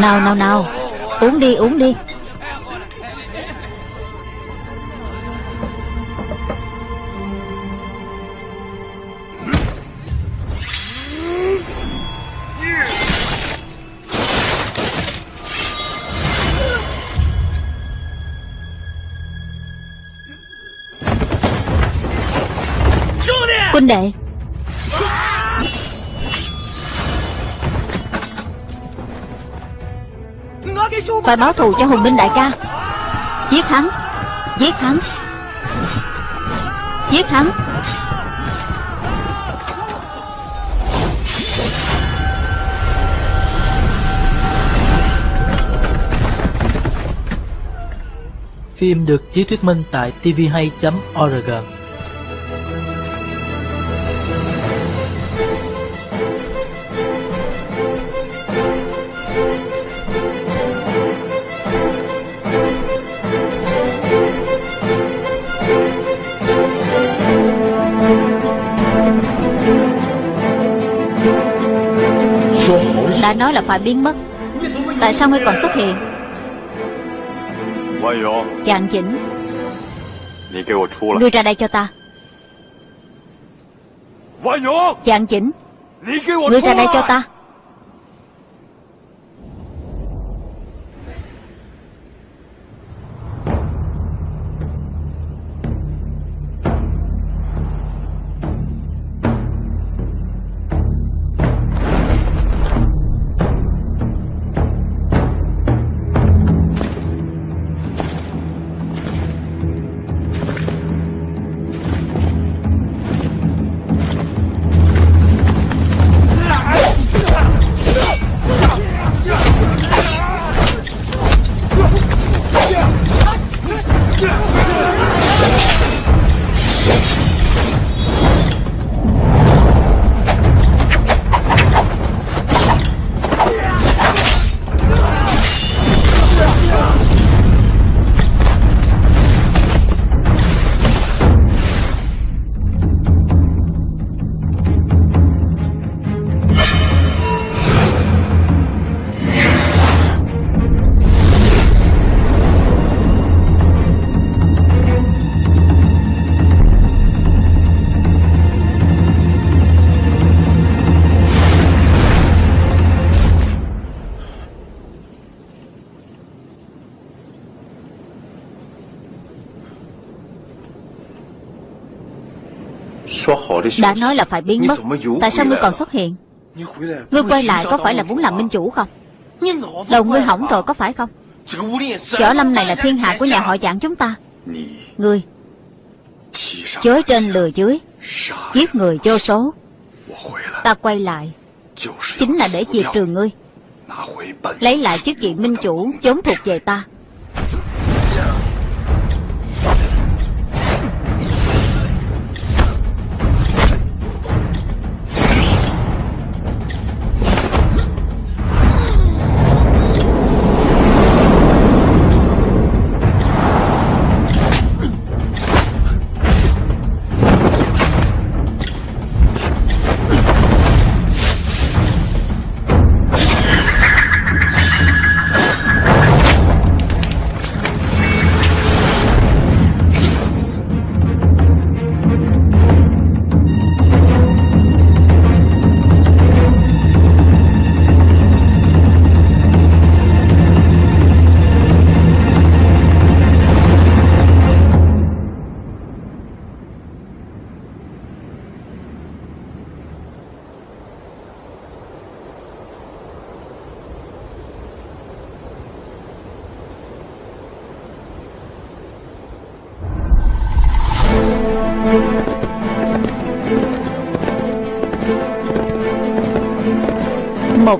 Nào nào nào. Uống đi uống đi. Phải báo thù cho Hùng Minh đại ca. Giết hắn. Giết hắn. Giết hắn. Phim được chiếu thuyết minh tại tvhay.org phải biến mất. Tại sao ngươi còn xuất hiện? Chàng chỉnh Ngươi ra đây cho ta. Chàng chỉnh Ngươi ra đây cho ta Đã nói là phải biến mất. Tại sao ngươi còn xuất hiện? Ngươi quay lại có phải là muốn làm minh chủ không? Đầu ngươi hỏng rồi có phải không? Võ lâm này là thiên hạ của nhà họ dạng chúng ta. Ngươi Chối trên lừa dưới Giết người vô số. Ta quay lại. Chính là để diệt trừ ngươi. Lấy lại chức vị minh chủ Vốn thuộc về ta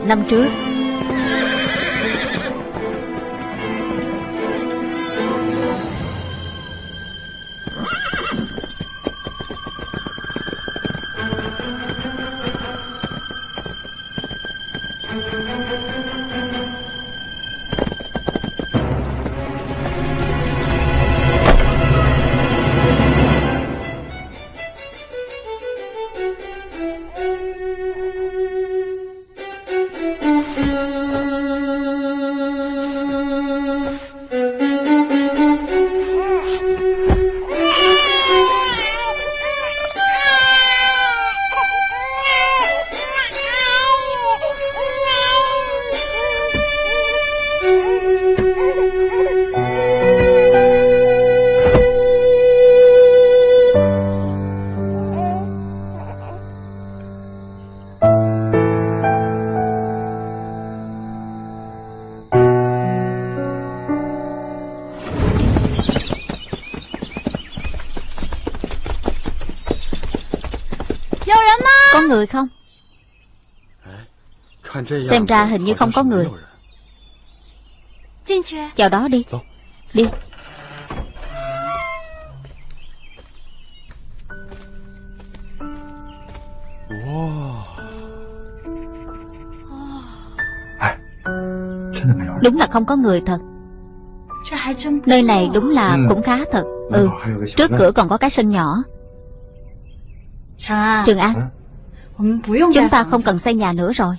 năm trước. Người không? Xem ra hình như không có người. Vào đó đi. Đi. Đúng là không có người thật. Nơi này đúng là ừ. cũng khá thật. Ừ. Trước cửa còn có cái sân nhỏ. Trường An Chúng ta không cần xây nhà nữa rồi.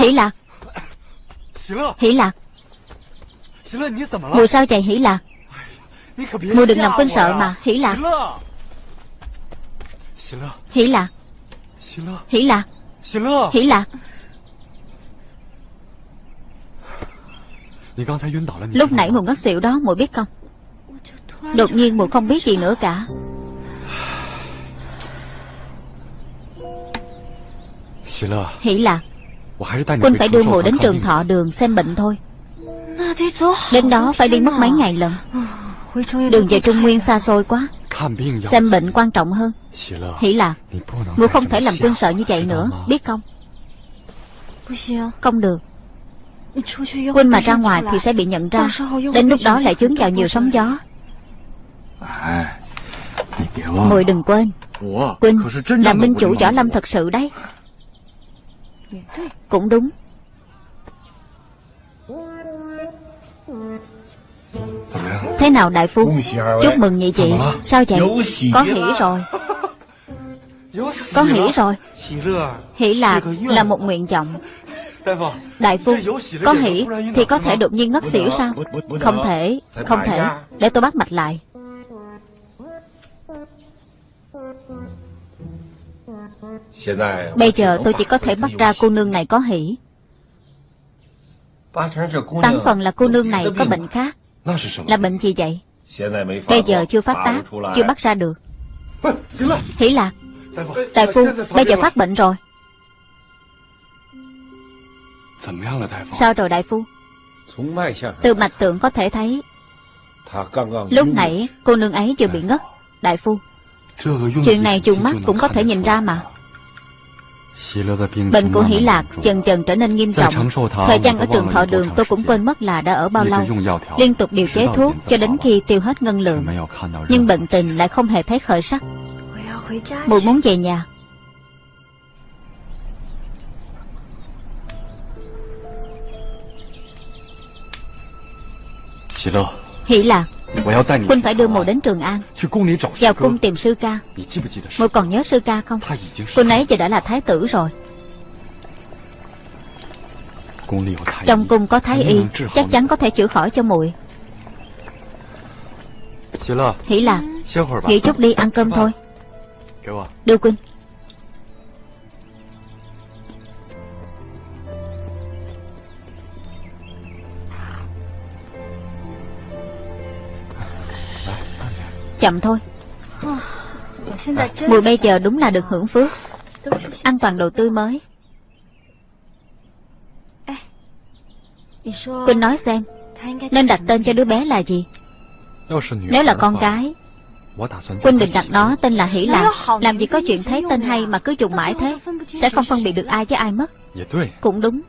Hỷ lạc. Hỷ lạc. Mùi sao chạy hỷ lạc? Mùi đừng làm quên sợ mà Hỷ lạc. Hỷ lạc. Hỷ lạc. Hỷ lạc Lúc nãy mùi ngất xỉu đó mùi biết không? Đột nhiên mùi không biết gì nữa cả. Hỷ lạc Quân phải đưa mùi đến trường thọ đường xem bệnh thôi. Đến đó phải đi mất mấy ngày lần. Đường về Trung Nguyên xa xôi quá. Xem bệnh quan trọng hơn. Hỷ lạc Mùi không thể làm quân sợ như vậy nữa. Biết không? Không được Quân mà ra ngoài thì sẽ bị nhận ra. Đến lúc đó lại chướng vào nhiều sóng gió. Mùi đừng quên. Quynh là minh chủ võ lâm thật sự đấy. Cũng đúng. Thế nào đại phu? Chúc mừng nhị chị. Sao vậy? Có hỉ rồi. Có hỉ rồi. Hỉ lạc là một nguyện vọng Đại phu Có hỉ thì có thể đột nhiên ngất xỉu sao? Không thể Không thể. Để tôi bắt mạch lại. Bây giờ tôi chỉ có thể bắt ra cô nương này có hỉ. Tám phần là cô nương này có bệnh khác. Là bệnh gì vậy? Bây giờ chưa phát tác Chưa bắt ra được. Hỉ lạc Đại phu Bây giờ phát bệnh rồi Sao rồi đại phu? Từ mạch tượng có thể thấy. Lúc nãy cô nương ấy chưa bị ngất Đại phu. Chuyện này dùng mắt cũng có thể nhìn ra mà. Bệnh của Hỷ Lạc dần dần trở nên nghiêm trọng. Thời gian ở trường thọ đường tôi cũng quên mất là đã ở bao lâu. Liên tục điều chế thuốc cho đến khi tiêu hết ngân lượng. Nhưng bệnh tình lại không hề thấy khởi sắc. Mùi muốn về nhà Hỷ Lạc Quân phải đưa mùi đến Trường An. Vào cung tìm sư ca. Mùi còn nhớ sư ca không? Quân ấy giờ đã là thái tử rồi. Trong cung có thái y. Chắc chắn có thể chữa khỏi cho muội. Hỷ Lạc Nghỉ chút đi ăn cơm thôi Đưa Quynh Chậm thôi. Mùi bây giờ đúng là được hưởng phước. Ăn toàn đồ tươi mới. Quỳnh nói xem, Nên đặt tên cho đứa bé là gì? Nếu là con gái, Quỳnh định đặt nó tên là Hỷ Lạc. Làm gì có chuyện thấy tên hay mà cứ dùng mãi thế, Sẽ không phân biệt được ai với ai mất. Cũng đúng.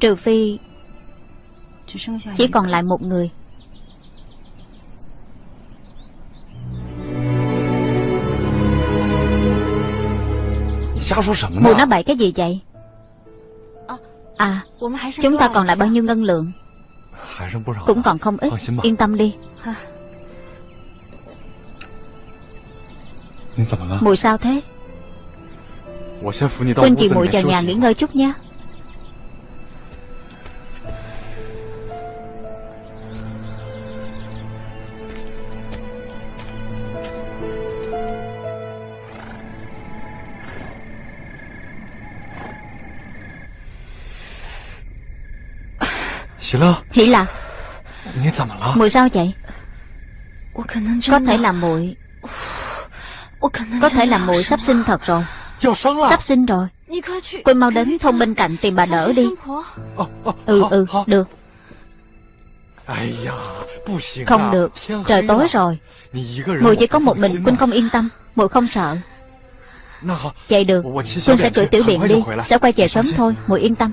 Trừ phi Chỉ còn lại một người. Mụ nói bậy cái gì vậy? À Chúng ta còn lại bao nhiêu ngân lượng? Cũng còn không ít. Yên tâm đi. Mùi sao thế? Quỳnh chị muội vào nhà nghỉ ngơi chút nha Hỷ Lạc Mùi sao vậy? Có thể là muội Có thể là muội sắp sinh thật rồi. Sắp sinh rồi. Quỳnh mau đến thông bên cạnh tìm bà đỡ đi. Ừ ừ được. Không được. Trời tối rồi. Mùi chỉ có một mình Quỳnh không yên tâm Mùi không sợ. Vậy được. Quỳnh sẽ cử tiểu biện đi. Sẽ quay về sớm thôi. Mùi yên tâm.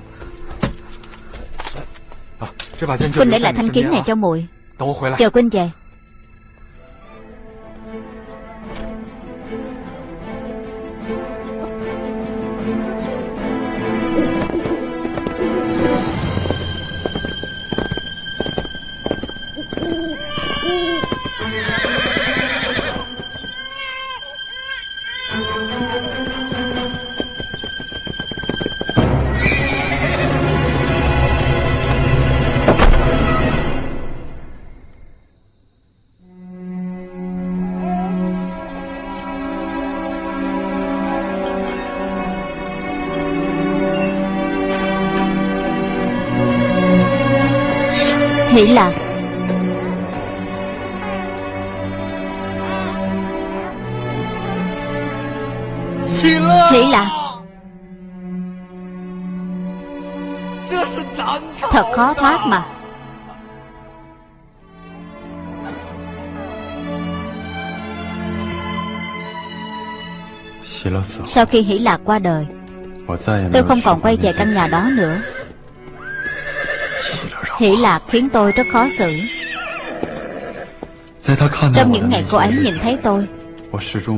Quynh để lại thanh kiếm này cho muội. Chờ Quynh về Hỷ Lạc Hỷ Lạc Thật khó thoát mà. Sau khi Hỷ Lạc qua đời Tôi không còn quay về căn nhà đó nữa Hỷ lạc khiến tôi rất khó xử. Trong những ngày cô ấy nhìn thấy tôi,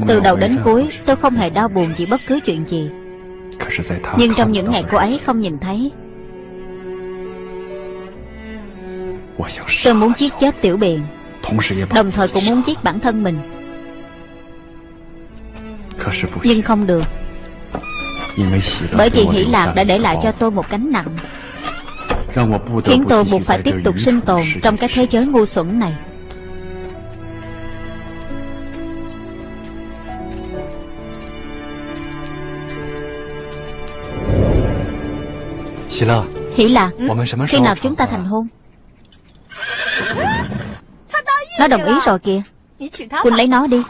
Từ đầu đến cuối tôi không hề đau buồn vì bất cứ chuyện gì. Nhưng trong những ngày cô ấy không nhìn thấy, Tôi muốn giết chết tiểu biện. Đồng thời cũng muốn giết bản thân mình. Nhưng không được. Bởi vì hỷ lạc đã để lại cho tôi một cánh nặng khiến tôi buộc phải tiếp tục sinh tồn trong cái thế giới ngu xuẩn này. Hỷ lạc Khi nào chúng ta thành hôn? Nó đồng ý rồi kìa. Quỳnh lấy nó đi.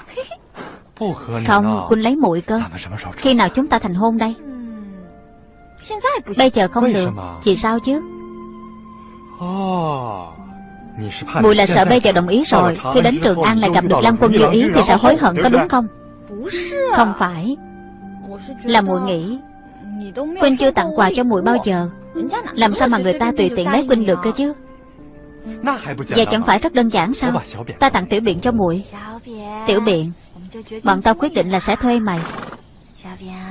Không, Quỳnh lấy muội cơ. Khi nào chúng ta thành hôn đây? Bây giờ không được. Vì sao chứ Mùi là sợ bây giờ đồng ý rồi Khi đến Trường An lại gặp được Lam Quân như ý Thì sẽ hối hận có đúng không? Không phải. Là mùi nghĩ Quynh chưa tặng quà cho mùi bao giờ. Làm sao mà người ta tùy tiện lấy Quynh được cơ chứ? Vậy chẳng phải rất đơn giản sao? Ta tặng tiểu biện cho muội Tiểu biện Bọn tao quyết định là sẽ thuê mày.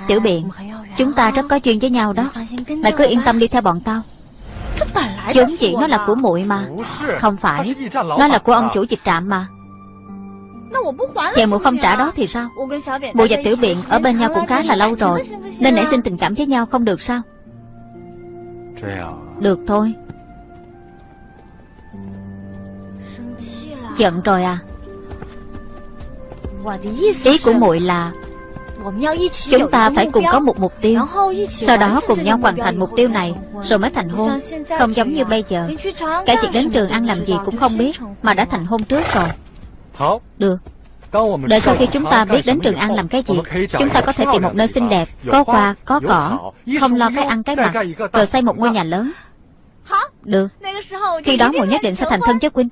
Tiểu biện Chúng ta rất có duyên với nhau đó. Mày cứ yên tâm đi theo bọn tao vốn dĩ nó là của muội mà. Không phải. Nó là của ông chủ dịch trạm mà. Vậy muội không trả đó thì sao? Muội và tiểu biện ở bên nhau cũng khá là lâu rồi. Nên nảy sinh tình cảm với nhau không được sao? Được thôi. Giận rồi à. Ý của muội là Chúng ta phải cùng có một mục tiêu Sau đó cùng nhau hoàn thành mục tiêu này Rồi mới thành hôn Không giống như bây giờ Cả việc đến trường ăn làm gì cũng không biết Mà đã thành hôn trước rồi Được Đợi sau khi chúng ta biết đến Trường An làm cái gì Chúng ta có thể tìm một nơi xinh đẹp Có hoa, có cỏ Không lo cái ăn cái mặc Rồi xây một ngôi nhà lớn Được Khi đó muội nhất định sẽ thành thân với Quynh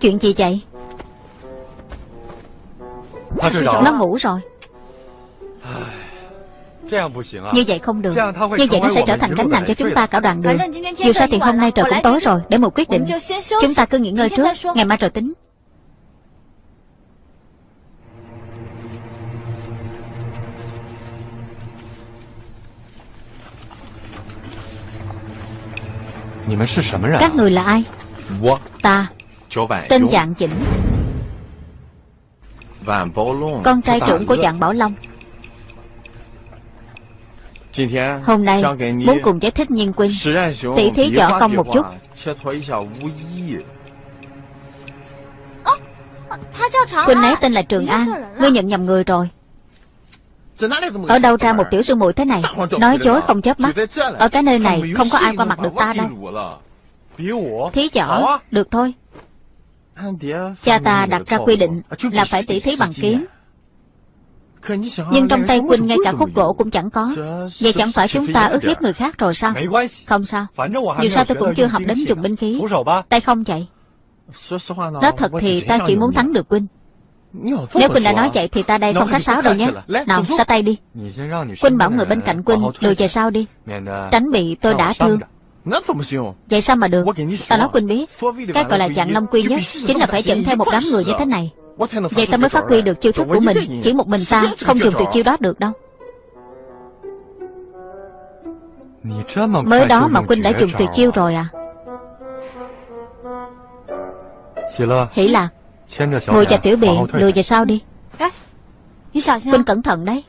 Chuyện gì vậy Nó ngủ rồi. Như vậy không được. Như vậy nó sẽ trở thành gánh nặng cho chúng ta cả đoàn đường. Dù sao thì hôm nay trời cũng tối rồi. Để một quyết định. Chúng ta cứ nghỉ ngơi trước. Ngày mai rồi tính. Các người là ai? Ta Tên Dạng Chỉnh Con trai trưởng của Dạng Bảo Long. Hôm nay muốn cùng giải thích nhiên quynh. Tỷ thí võ công một chút. Quynh ấy tên là Trường An. Ngươi nhận nhầm người rồi. Ở đâu ra một tiểu sư muội thế này? Nói dối không chớp mắt. Ở cái nơi này không có ai qua mặt được ta đâu. Thí võ Được thôi Cha ta đặt ra quy định Là phải tỷ thí bằng kiếm nhưng trong tay Quynh ngay cả khúc gỗ cũng chẳng có. Vậy chẳng phải chúng ta ức hiếp người khác rồi sao? Không sao. Dù sao tôi cũng chưa học đến dùng binh khí. Tay không chạy Nói thật thì ta chỉ muốn thắng được Quynh Nếu Quynh đã nói vậy thì ta đây không khách sáo đâu nhé. Nào xa tay đi. Quynh bảo người bên cạnh Quynh lùi về sau đi. Tránh bị tôi đã thương Vậy sao mà được? Ta nói Quynh biết Cái gọi là dạng long quy nhất Chính là phải dẫn theo một đám người như thế này. Vậy ta mới phát huy được chiêu thức của mình. Chỉ một mình ta không dùng tuyệt chiêu đó được đâu. Mới đó mà Quynh đã dùng tuyệt chiêu rồi à? Hỷ lạc Ngồi và tiểu biện lùi về sau đi. Quynh cẩn thận đấy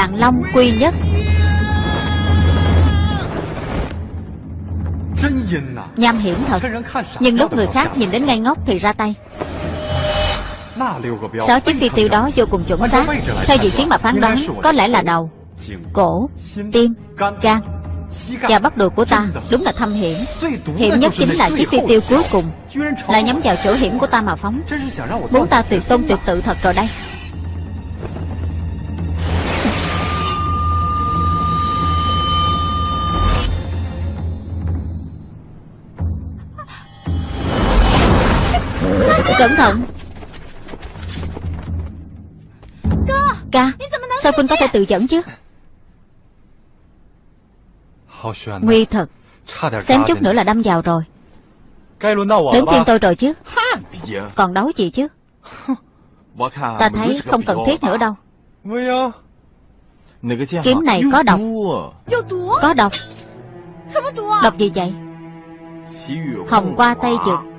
Dạng Long quy nhất. Nham hiểm thật, Nhưng lúc người khác nhìn đến ngây ngốc thì ra tay. Sáu chiếc phi tiêu đó vô cùng chuẩn xác. Theo vị trí mà phán đoán, Có lẽ là đầu, Cổ, Tim, Gan. Và bắt đồ của ta Đúng là thâm hiểm. Hiểm nhất chính là chiếc phi tiêu cuối cùng. Là nhắm vào chỗ hiểm của ta mà phóng. Muốn ta tuyệt tôn tuyệt tự thật rồi đây. Cẩn thận. Ca Sao Quynh có thể tự dẫn chứ? Nguy thật. Xém chút nữa là đâm vào rồi. Đến phiên tôi rồi chứ. Còn đấu gì chứ? Ta thấy không cần thiết nữa đâu. Kiếm này có độc. Có độc. Độc gì vậy? Hồng qua tay dược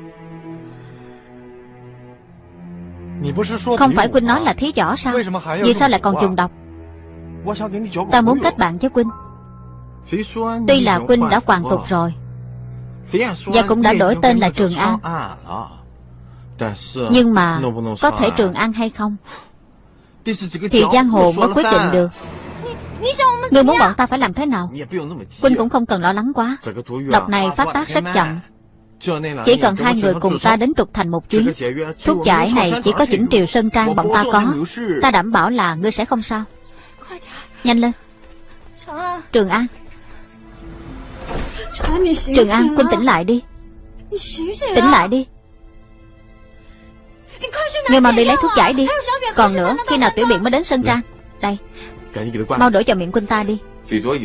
Không phải Quynh nói là thí võ sao Vì sao lại còn dùng độc？Ta muốn kết bạn với Quynh Tuy là Quynh đã hoàn tục rồi。Và cũng đã đổi tên là Trường An Nhưng mà Có thể Trường An hay không？Thì giang hồ mới quyết định được。Ngươi muốn bọn ta phải làm thế nào？Quynh cũng không cần lo lắng quá。Độc này phát tác rất chậm chỉ cần hai người cùng ta đến trục thành một chuyến. Thuốc giải này chỉ có chỉnh triều Sơn Trang bọn ta có. Ta đảm bảo là ngươi sẽ không sao. Nhanh lên. Trường An Trường An, quân tỉnh lại đi. Tỉnh lại đi. Ngươi mau đi lấy thuốc giải đi. Còn nữa, khi nào tiểu biện mới đến Sơn Trang? Đây. Mau đổ cho miệng quân ta đi.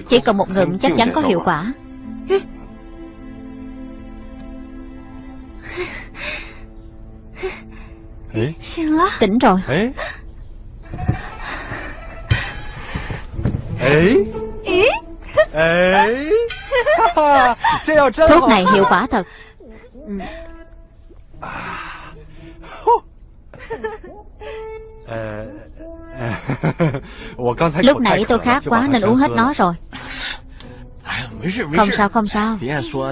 Chỉ cần một ngụm chắc chắn có hiệu quả Tỉnh rồi. Thuốc này hiệu quả thật. Lúc nãy tôi khát quá nên uống hết nó rồi Không sao không sao.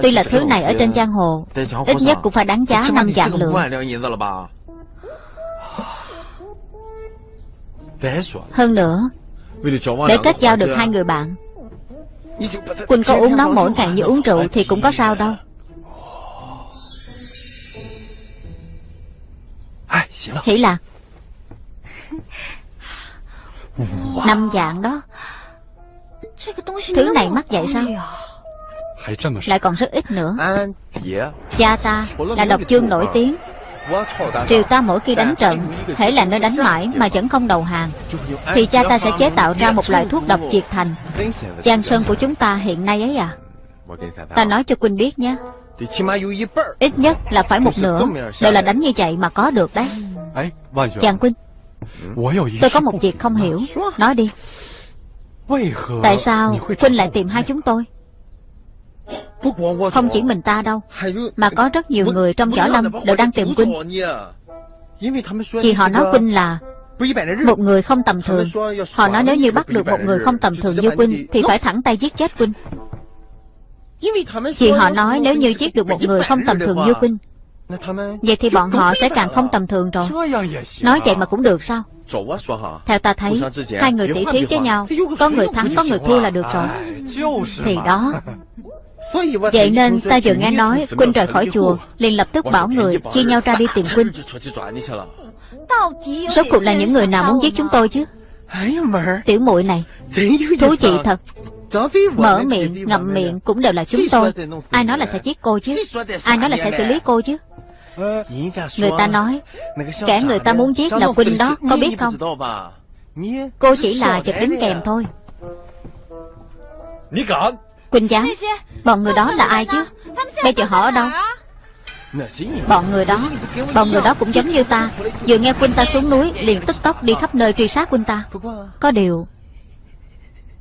Tuy là thứ này ở trên giang hồ Ít nhất cũng phải đáng giá năm vạn lượng Hơn nữa Để kết giao được hai người bạn Quỳnh có uống nó mỗi ngày như uống rượu Thì cũng có sao đâu. Hỷ lạc. Năm dạng đó Thứ này mắc vậy sao Lại còn rất ít nữa。Cha ta là độc chương nổi tiếng。Triều ta mỗi khi đánh trận Thể là nơi đánh mãi mà vẫn không đầu hàng。Thì cha ta sẽ chế tạo ra một loại thuốc độc triệt thành。Giang sơn của chúng ta hiện nay ấy à Ta nói cho Quynh biết nhé。Ít nhất là phải một nửa Đều là đánh như vậy mà có được đấy。Chàng Quynh Tôi có một việc không hiểu。Nói đi Tại sao Quynh lại tìm hai chúng tôi？Không chỉ mình ta đâu Mà có rất nhiều người trong võ lâm Đều đang tìm Quynh Vì họ nói Quynh là Một người không tầm thường。Họ nói nếu như bắt được một người không tầm thường như Quynh Thì phải thẳng tay giết chết Quynh Vì họ nói nếu như giết được một người không tầm thường như Quynh Vậy thì bọn họ sẽ càng không tầm thường rồi. Nói vậy mà cũng được sao? Theo ta thấy Hai người tỷ thí với nhau. Có người thắng có người thua là được rồi. Thì đó. Vậy nên ta vừa nghe nói Quynh rời khỏi chùa liền lập tức bảo người Chia nhau ra đi tìm Quynh Số cuộc là những người nào muốn giết chúng tôi chứ? Tiểu muội này. Thú vị thật Mở miệng, ngậm miệng cũng đều là chúng tôi. Ai nói là sẽ giết cô chứ? Ai nói là sẽ xử lý cô chứ? Người ta nói Kẻ người ta muốn giết là Quynh đó Có biết không? Cô chỉ là chụp đính kèm thôi. Quynh dám Bọn người đó là ai chứ? Bây giờ họ ở đâu? Bọn người đó Bọn người đó cũng giống như ta. Vừa nghe Quynh ta xuống núi Liền tức tốc đi khắp nơi truy sát Quynh ta. Có điều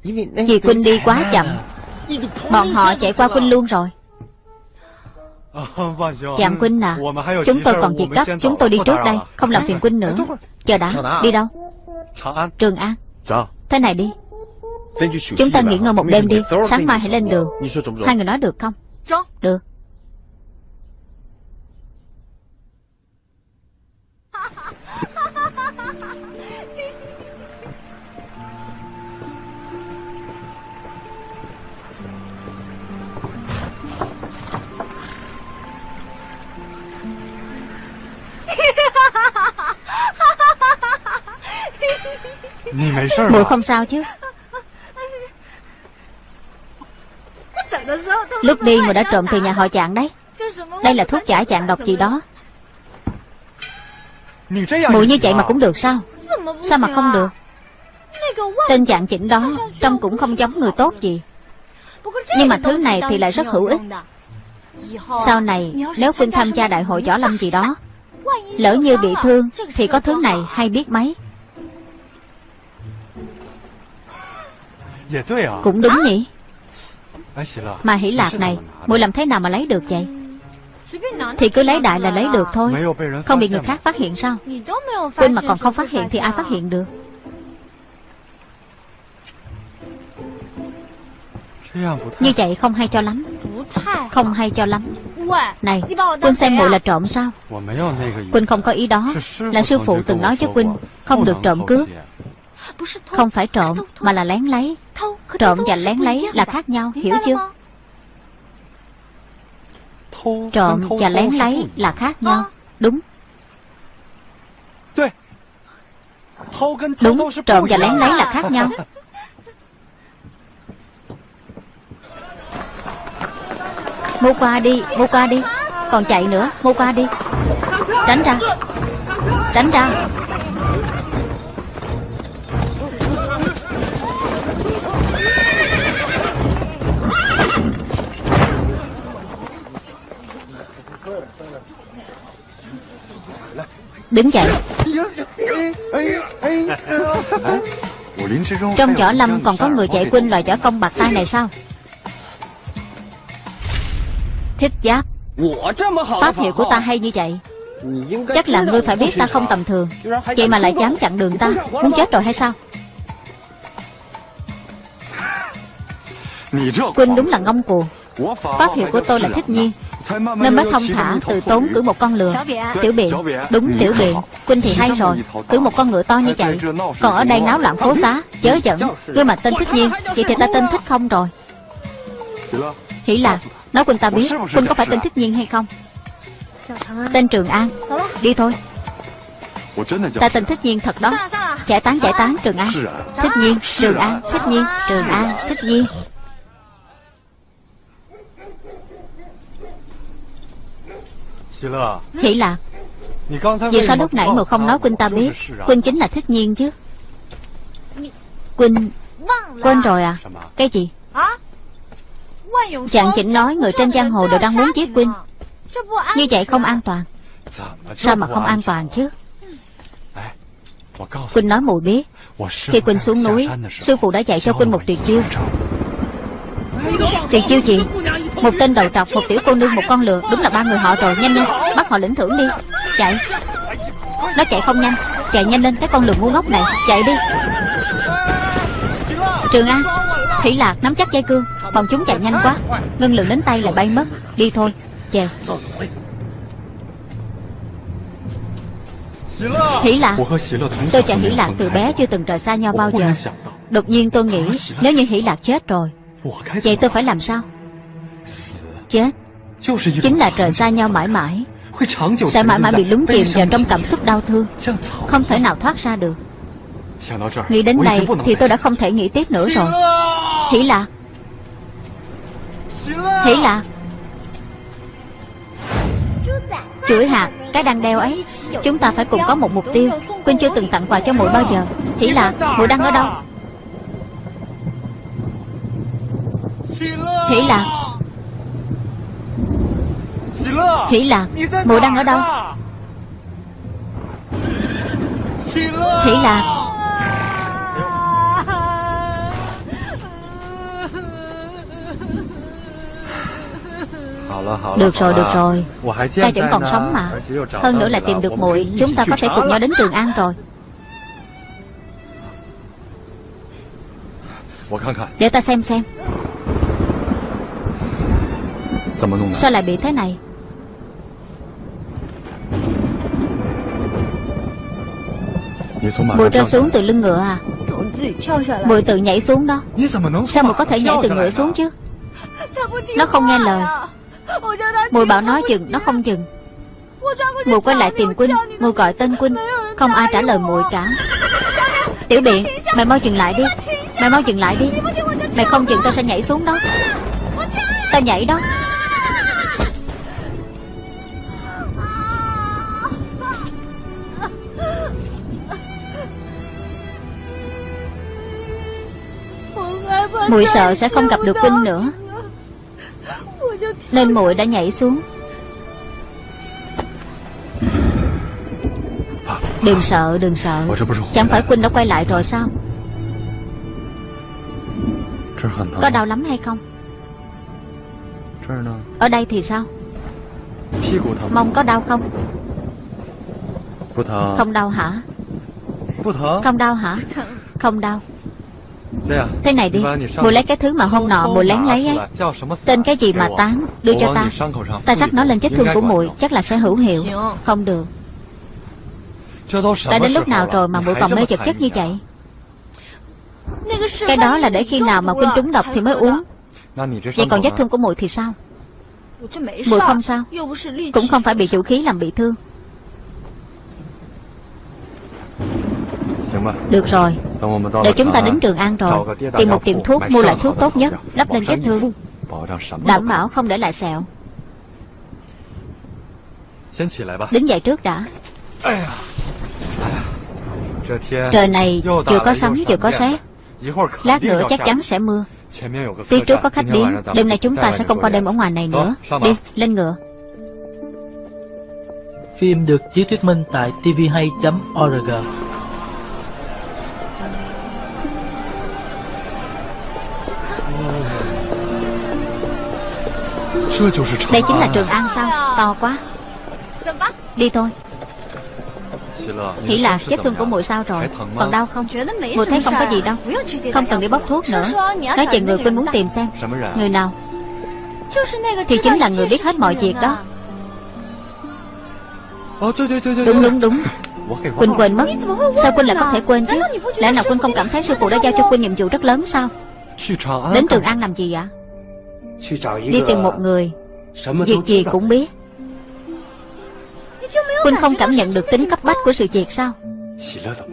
Vì Quynh đi quá chậm. Bọn họ chạy qua Quynh luôn rồi. Chàng Quynh à Chúng tôi còn việc gấp Chúng tôi đi trước đây Không làm phiền Quynh nữa. Chờ đã Đi đâu? Trường An. Thế này đi. Chúng ta nghỉ ngơi một đêm đi Sáng mai hãy lên đường. Hai người nói được không? Được Muội không sao chứ. Lúc đi muội đã trộm từ nhà họ chạng đấy. Đây là thuốc giải chạng độc gì đó. Muội như vậy mà cũng được sao? Sao mà không được? Tên chạng chỉnh đó Trông cũng không giống người tốt gì. Nhưng mà thứ này thì lại rất hữu ích. Sau này Nếu Quynh tham gia đại hội võ lâm gì đó Lỡ như bị thương Thì có thứ này hay biết mấy Cũng đúng nhỉ? Mà hỷ lạc này Muội làm thế nào mà lấy được vậy? Thì cứ lấy đại là lấy được thôi. Không bị người khác phát hiện sao? Quên mà còn không phát hiện thì ai phát hiện được? Như vậy không hay cho lắm. Không hay cho lắm. Này Quynh xem muội là trộm sao? Quynh không có ý đó. Là sư phụ từng nói cho Quynh Không được trộm cướp Không phải trộm Mà là lén lấy. Trộm và lén lấy là khác nhau Hiểu chưa? Trộm và lén lấy là khác nhau. Đúng. Đúng Trộm và lén lấy là khác nhau. Mua qua đi Mua qua đi. Còn chạy nữa Mua qua đi. Tránh ra. Tránh ra Đứng dậy. Trong võ lâm còn có người chạy quên loại võ công bạc tay này sao? Thích giáp. Pháp hiệu của ta hay như vậy? Chắc là ngươi phải biết ta không tầm thường. Vậy mà lại dám chặn đường ta. Muốn chết rồi hay sao? Quynh đúng là ngông cuồng. Pháp hiệu của tôi là thích nhiên nên mới thông thả tự tốn cử một con lừa Tiểu biện Đúng tiểu biện Quynh thì hay rồi Cử một con ngựa to như vậy Còn ở đây náo loạn phố xá Chớ dẫn Gương mặt tên thích nhiên Vậy thì ta tên thích không rồi. Hỷ lạc Nói Quynh ta biết Quynh có phải tên thích nhiên hay không? Tên Trường An. Đi thôi. Ta tên thích nhiên thật đó. Giải tán giải tán Trường An. Thích nhiên Trường An Thích nhiên Trường An Thích nhiên Hỷ lạc Vì sao lúc nãy ngồi không nói Quynh ta biết? Quynh chính là thích nhiên chứ. Quynh Quên rồi à? Cái gì? Chàng chỉnh nói người trên giang hồ đều đang muốn giết Quynh Như vậy không an toàn. Sao mà không an toàn chứ? Quynh nói mùi biết. Khi Quynh xuống núi Sư phụ đã dạy cho Quynh một tuyệt chiêu Tuyệt chiêu gì Một tên đầu trọc, một tiểu cô nương, một con lừa. Đúng là ba người họ rồi, nhanh lên Bắt họ lĩnh thưởng đi. Chạy. Nó chạy không nhanh. Chạy nhanh lên cái con lừa ngu ngốc này. Chạy đi. Trường An Thủy Lạc nắm chắc dây cương. Bọn chúng chạy nhanh quá. Ngân lượng đến tay là bay mất. Đi thôi. Chèo Hỷ Lạc. Tôi chàng Hỷ Lạc từ bé chưa từng rời xa nhau bao giờ. Đột nhiên tôi nghĩ Nếu như Hỷ Lạc chết rồi Vậy tôi phải làm sao? Chết. Chính là rời xa nhau mãi mãi. Sẽ mãi mãi bị lúng chìm vào trong cảm xúc đau thương. Không thể nào thoát ra được. Nghĩ đến đây thì tôi đã không thể nghĩ tiếp nữa rồi. Hỷ Lạc Hỷ Lạc Chuỗi hạt Cái đang đeo ấy Chúng ta phải cùng có một mục tiêu. Quynh chưa từng tặng quà cho muội bao giờ. Hỷ Lạc Muội đang ở đâu Hỷ Lạc. Hỷ Lạc Muội đang ở đâu? Hỷ Lạc. Được rồi, được rồi. Ta vẫn còn sống mà. Hơn nữa là tìm được muội. Chúng ta có thể cùng nhau đến Trường An rồi. Để ta xem xem Sao lại bị thế này? Bùi rơi xuống từ lưng ngựa à? Bùi tự nhảy xuống đó. Sao mà có thể nhảy từ ngựa xuống chứ? Nó không nghe lời. Mùi bảo nó dừng Nó không dừng. Mùi quay lại tìm Quynh Mùi gọi tên Quynh. Không ai trả lời mùi cả. Tiểu biện Mày mau dừng lại đi. Mày mau dừng lại đi. Mày không dừng tao sẽ nhảy xuống đó. Tao nhảy đó Mùi sợ sẽ không gặp được huynh nữa. Nên muội đã nhảy xuống. Đừng sợ, đừng sợ. Chẳng phải huynh đã quay lại rồi sao? Có đau lắm hay không? Ở đây thì sao? Mông có đau không? Không đau hả? Không đau hả? Không đau. Thế này đi. Mùi lấy cái thứ mà hôm nọ mùi lén lấy ấy. Tên cái gì mà tán Đưa cho ta. Ta sắc nó lên vết thương của mùi Chắc là sẽ hữu hiệu. Không được. Đã đến lúc nào rồi mà mùi còn mê chật chất như vậy? Cái đó là để khi nào mà quynh trúng độc thì mới uống. Vậy còn vết thương của mùi thì sao? Mùi không sao. Cũng không phải bị chủ khí làm bị thương Được rồi. Đợi chúng ta đến Trường An rồi. Tìm một tiệm thuốc mua loại thuốc tốt nhất Đắp lên vết thương. Đảm bảo không để lại sẹo. Đứng dậy trước đã. Trời này vừa có sấm vừa có sét. Lát nữa chắc chắn sẽ mưa. Phía trước có khách đến Đêm nay chúng ta sẽ không qua đêm ở ngoài này nữa. Đi, lên ngựa. Phim được chiếu thuyết minh tại tvhay.org Đây chính là Trường An sao? To quá. Đi thôi. Hỷ lạc vết thương của mùi sao rồi. Còn đau không? Mùi thấy không có gì đâu. Không cần đi bốc thuốc nữa. Nói chuyện người Quynh muốn tìm xem. Người nào? Thì chính là người biết hết mọi việc đó. Đúng đúng đúng. Quỳnh quên mất. Sao Quỳnh lại có thể quên chứ? Lẽ nào Quỳnh không cảm thấy sư phụ đã giao cho Quỳnh nhiệm vụ rất lớn sao? Đến Trường An làm gì ạ Đi tìm một người. Việc gì cũng biết. Quỳnh không cảm nhận được tính cấp bách của sự việc sao?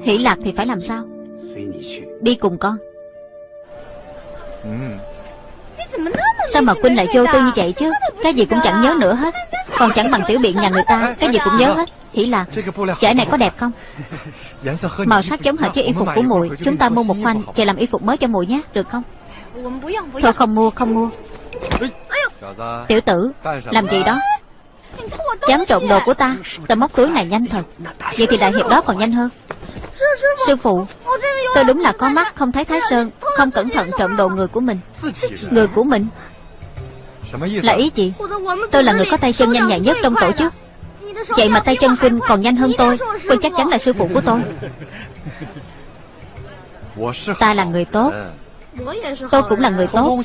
Hỷ lạc thì phải làm sao? Đi cùng con. Sao mà Quynh lại vô tư như vậy chứ? Cái gì cũng chẳng nhớ nữa hết. Còn chẳng bằng tiểu biện nhà người ta. Cái gì cũng nhớ hết. Hỷ lạc Chải này có đẹp không? Màu sắc giống hệt với y phục của muội Chúng ta mua một khoanh Về làm y phục mới cho muội nhé. Được không Thôi không mua không mua. Tiểu tử Làm gì đó? Dám trộn đồ của ta Tao móc túi này nhanh thật Vậy thì đại hiệp đó còn nhanh hơn. Sư phụ Tôi đúng là có mắt không thấy Thái Sơn Không cẩn thận trộm đồ người của mình. Người của mình? Là ý gì? Tôi là người có tay chân nhanh nhạy nhất trong tổ chức. Vậy mà tay chân Quynh còn nhanh hơn tôi Quynh chắc chắn là sư phụ của tôi. Ta là người tốt Tôi cũng là người tốt.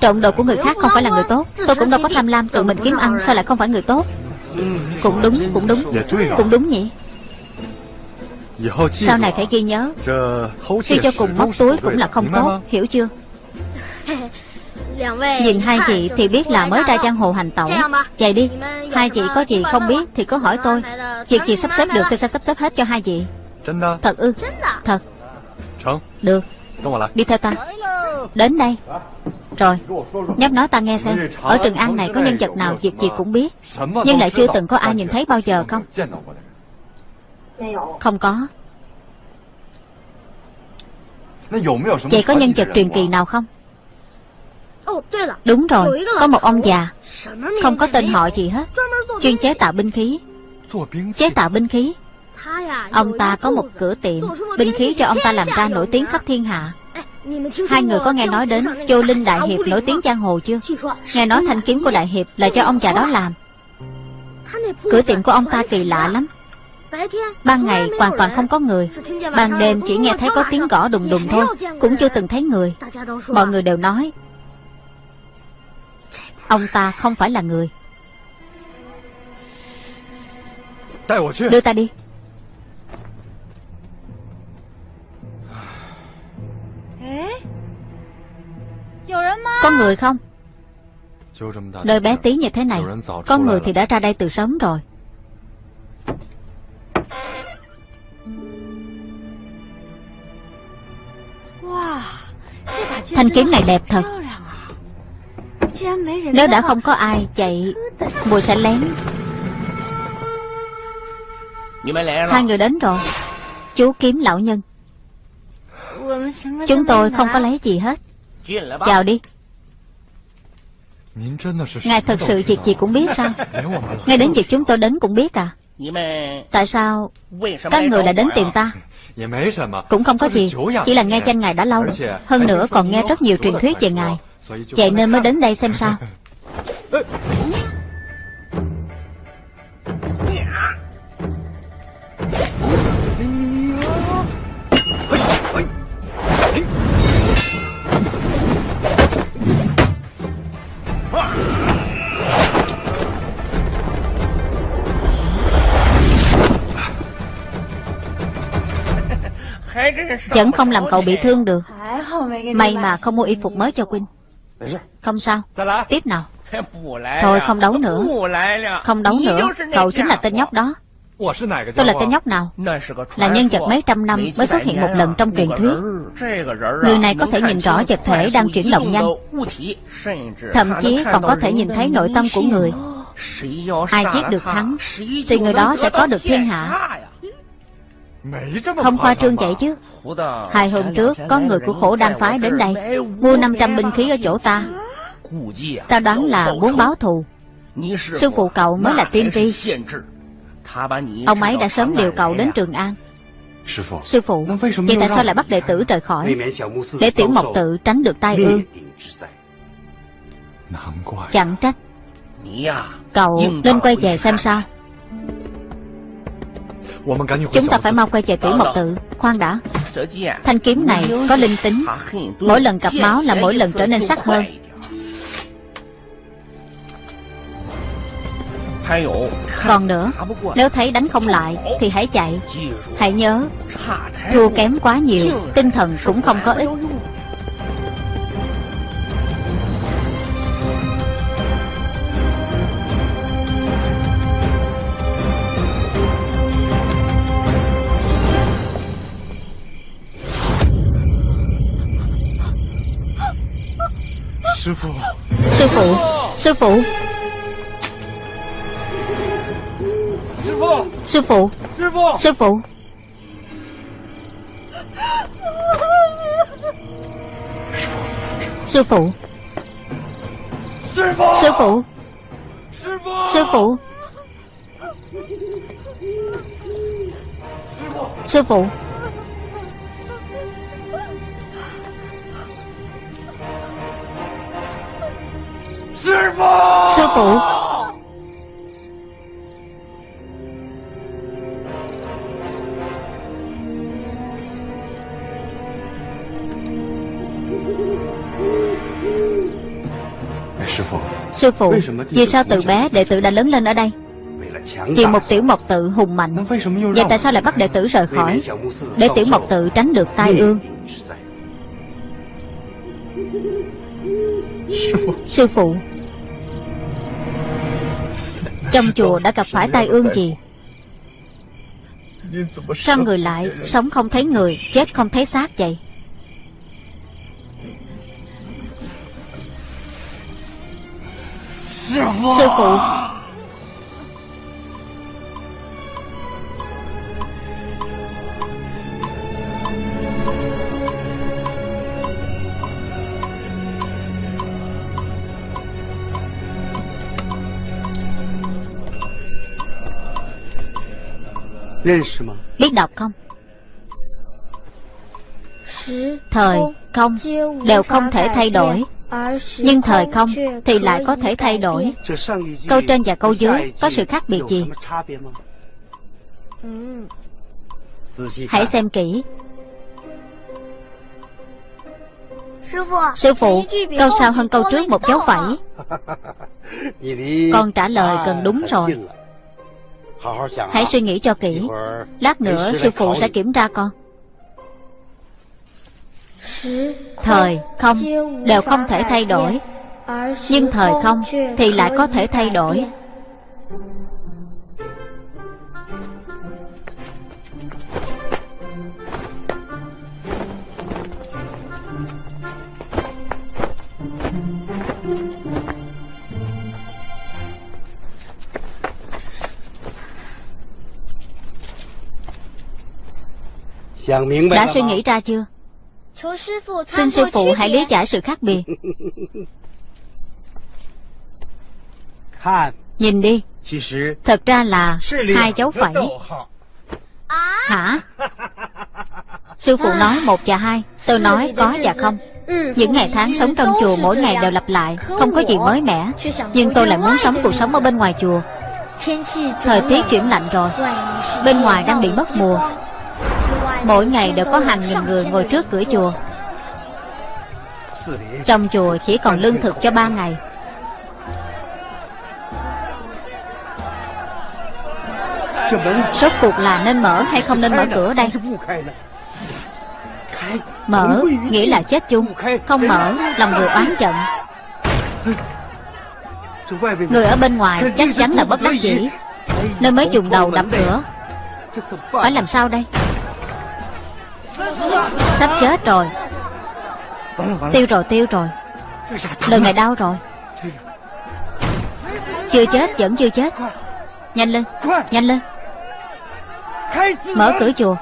Trộm đồ của người khác không phải là người tốt. Tôi cũng đâu có tham lam tự mình kiếm ăn Sao lại không phải người tốt. Cũng đúng, cũng đúng. Cũng đúng nhỉ. Sau này phải ghi nhớ. Suy cho cùng móc túi cũng là không tốt Hiểu chưa? Nhìn hai chị thì biết là mới ra giang hồ hành tẩu. Vậy đi Hai chị có gì không biết thì cứ hỏi tôi. Việc gì sắp xếp được tôi sẽ sắp xếp hết cho hai chị. Thật ư? Thật. Được Đi theo ta. Đến đây. Rồi. Nhóc nói ta nghe xem. Ở Trường An này có nhân vật nào việc gì cũng biết. Nhưng lại chưa từng có ai nhìn thấy bao giờ không? Không có. Vậy có nhân vật truyền kỳ nào không? Đúng rồi. Có một ông già. Không có tên họ gì hết. Chuyên chế tạo binh khí. Chế tạo binh khí. Ông ta có một cửa tiệm Binh khí cho ông ta làm ra nổi tiếng khắp thiên hạ. Hai người có nghe nói đến Châu Linh Đại Hiệp nổi tiếng giang hồ chưa? Nghe nói thanh kiếm của Đại Hiệp là cho ông già đó làm. Cửa tiệm của ông ta kỳ lạ lắm. Ban ngày hoàn toàn không có người. Ban đêm chỉ nghe thấy có tiếng gõ đùng đùng thôi Cũng chưa từng thấy người. Mọi người đều nói Ông ta không phải là người. Đưa ta đi Có người không? Nơi bé tí như thế này Có người thì đã ra đây từ sớm rồi. Thanh kiếm này đẹp thật. Nếu đã không có ai chạy Mùi sẽ lén. Hai người đến rồi. Chú kiếm lão nhân Chúng tôi không có lấy gì hết. Vào đi. Ngài thật sự việc gì cũng biết sao? Ngay đến việc chúng tôi đến cũng biết à? Tại sao Các người lại đến tìm ta? Cũng không có gì. Chỉ là nghe danh Ngài đã lâu Hơn nữa còn nghe rất nhiều truyền thuyết về Ngài. Vậy nên mới đến đây xem sao Vẫn không làm cậu bị thương được. May mà không mua y phục mới cho Quynh. Không sao. Tiếp nào. Thôi không đấu nữa. Không đấu nữa. Cậu chính là tên nhóc đó. Tôi là tên nhóc nào? Là nhân vật mấy trăm năm mới xuất hiện một lần trong truyền thuyết. Người này có thể nhìn rõ vật thể đang chuyển động nhanh. Thậm chí còn có thể nhìn thấy nội tâm của người. Ai giết được hắn, Thì người đó sẽ có được thiên hạ không khoa trương vậy chứ. Hai hôm trước Có người của khổ đan phái đến đây Mua 500 binh khí ở chỗ ta. Ta đoán là muốn báo thù. Sư phụ cậu mới là tiên tri. Ông ấy đã sớm điều cậu đến Trường An. Sư phụ Vậy tại sao lại bắt đệ tử rời khỏi? Để tiểu mộc tự tránh được tai ương. Chẳng trách. Cậu nên quay về xem sao Chúng ta phải mau quay về tử mộc tự. Khoan đã. Thanh kiếm này có linh tính. Mỗi lần cặp máu là mỗi lần trở nên sắc hơn. Còn nữa Nếu thấy đánh không lại Thì hãy chạy. Hãy nhớ Thua kém quá nhiều Tinh thần cũng không có ích Sư phụ Sư phụ Sư phụ Sư phụ Sư phụ Sư phụ Sư phụ Sư phụ Sư phụ Sư phụ! Sư phụ? Vì sao từ bé đệ tử đã lớn lên ở đây? Vì một tiểu mộc tự hùng mạnh. Vậy tại sao lại bắt đệ tử rời khỏi? Để tiểu mộc tự tránh được tai ương Sư phụ. Trong chùa đã gặp phải tai ương gì? Sao người lại Sống không thấy người Chết không thấy xác vậy? Sư phụ Biết đọc không? Thời, không Đều không thể thay đổi. nhưng thời không thì lại có thể thay đổi. Câu trên và câu dưới có sự khác biệt gì? Hãy xem kỹ. Sư phụ Câu sau hơn câu trước một dấu phẩy. Con trả lời gần đúng rồi Hãy suy nghĩ cho kỹ. Lát nữa sư phụ sẽ kiểm tra con. Thời không đều không thể thay đổi. Nhưng thời không thì lại có thể thay đổi đã suy nghĩ ra chưa? Xin sư phụ hãy lý giải sự khác biệt. Nhìn đi. Thật ra là hai dấu phẩy. Hả? Sư phụ nói một và hai. Tôi nói có và không. Những ngày tháng sống trong chùa mỗi ngày đều lặp lại Không có gì mới mẻ. Nhưng tôi lại muốn sống cuộc sống ở bên ngoài chùa. Thời tiết chuyển lạnh rồi. Bên ngoài đang bị mất mùa Mỗi ngày đều có hàng nghìn người ngồi trước cửa chùa. Trong chùa chỉ còn lương thực cho ba ngày. Sốt cuộc là nên mở hay không nên mở cửa đây? Mở nghĩa là chết chung, Không mở lòng người oán giận. Người ở bên ngoài chắc chắn là bất đắc dĩ, Nên mới dùng đầu đập cửa. Phải làm sao đây? Sắp chết rồi. Tiêu rồi tiêu rồi. Lần này đau rồi. Chưa chết, vẫn chưa chết. Nhanh lên Nhanh lên. Mở cửa chùa.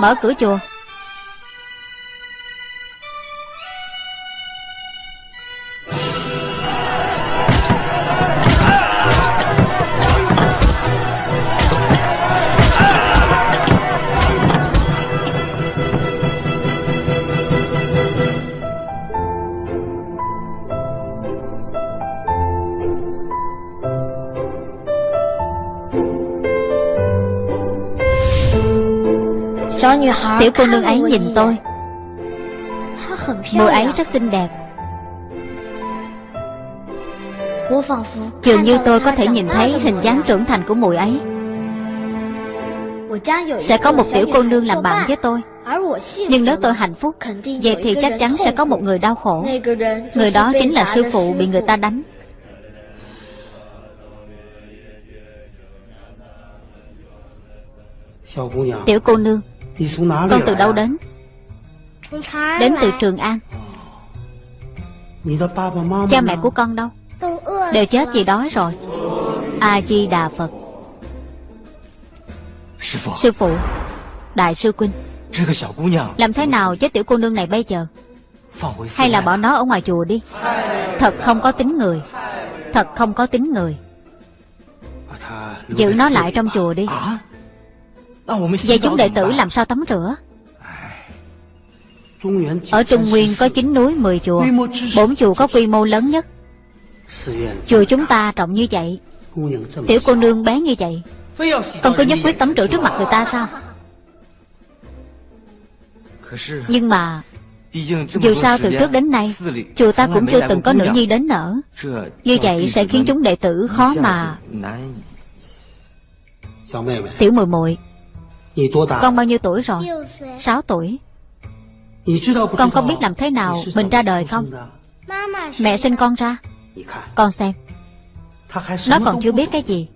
Mở cửa chùa. Tiểu cô nương ấy nhìn tôi. Mùi ấy rất xinh đẹp. Dường như tôi có thể nhìn thấy hình dáng trưởng thành của mùi ấy. Sẽ có một tiểu cô nương làm bạn với tôi. Nhưng nếu tôi hạnh phúc Vậy thì chắc chắn sẽ có một người đau khổ. Người đó chính là sư phụ bị người ta đánh. Tiểu cô nương Con từ đâu đến? Đến từ Trường An. Cha mẹ của con đâu? Đều chết vì đói rồi. A-di-đà Phật. Sư phụ. Đại sư Quynh Làm thế nào với tiểu cô nương này bây giờ? Hay là bỏ nó ở ngoài chùa đi? Thật không có tính người. Thật không có tính người. Giữ nó lại trong chùa đi Vậy chúng đệ tử làm sao tắm rửa? Ở Trung Nguyên có 9 núi 10 chùa. Bốn chùa có quy mô lớn nhất. Chùa chúng ta rộng như vậy. Tiểu cô nương bé như vậy. Con cứ nhất quyết tắm rửa trước mặt người ta sao? Nhưng mà Dù sao từ trước đến nay Chùa ta cũng chưa từng có nữ nhi đến nở. Như vậy sẽ khiến chúng đệ tử khó mà Tiểu muội muội Con bao nhiêu tuổi rồi? Sáu tuổi. Con có biết làm thế nào mình ra đời không? Mẹ sinh con ra. Con xem. Nó còn chưa biết cái gì.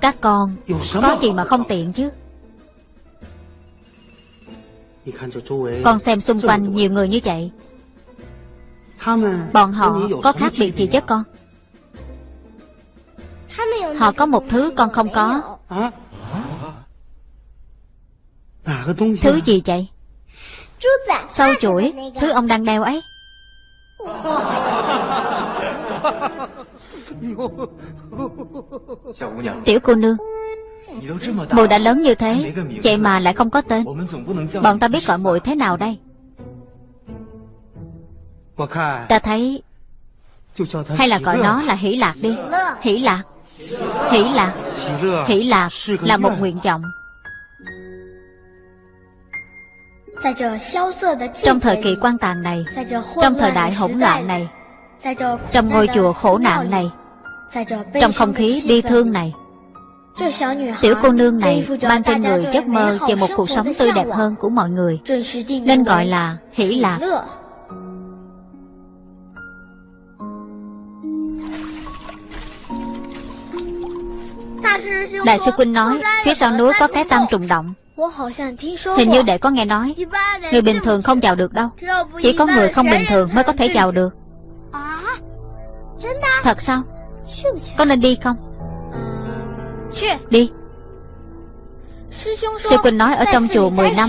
Các con Có gì mà không tiện chứ. Con xem xung quanh nhiều người như vậy. Bọn họ có khác biệt gì với con? Họ có một thứ con không có Thứ gì vậy? Sâu chuỗi Thứ ông đang đeo ấy. Tiểu cô nương Mùi đã lớn như thế Vậy mà lại không có tên. Bọn ta biết gọi mùi thế nào đây. Ta thấy Hay là gọi nó là hỷ lạc đi. Hỷ lạc. Hỷ lạc. Hỷ lạc là một nguyện vọng Trong thời kỳ quan tàn này Trong thời đại hỗn loạn này Trong ngôi chùa khổ nạn này Trong không khí bi thương này。Tiểu cô nương này mang trên người giấc mơ về một cuộc sống tươi đẹp hơn của mọi người。Nên gọi là hỷ lạc。Đại sư Quynh nói Phía sau núi có cái tam trùng động Hình như đệ có nghe nói. Người bình thường không vào được đâu. Chỉ có người không bình thường mới có thể vào được. Thật sao? Có nên đi không? Đi. Sư Quỳnh nói ở trong chùa 10 năm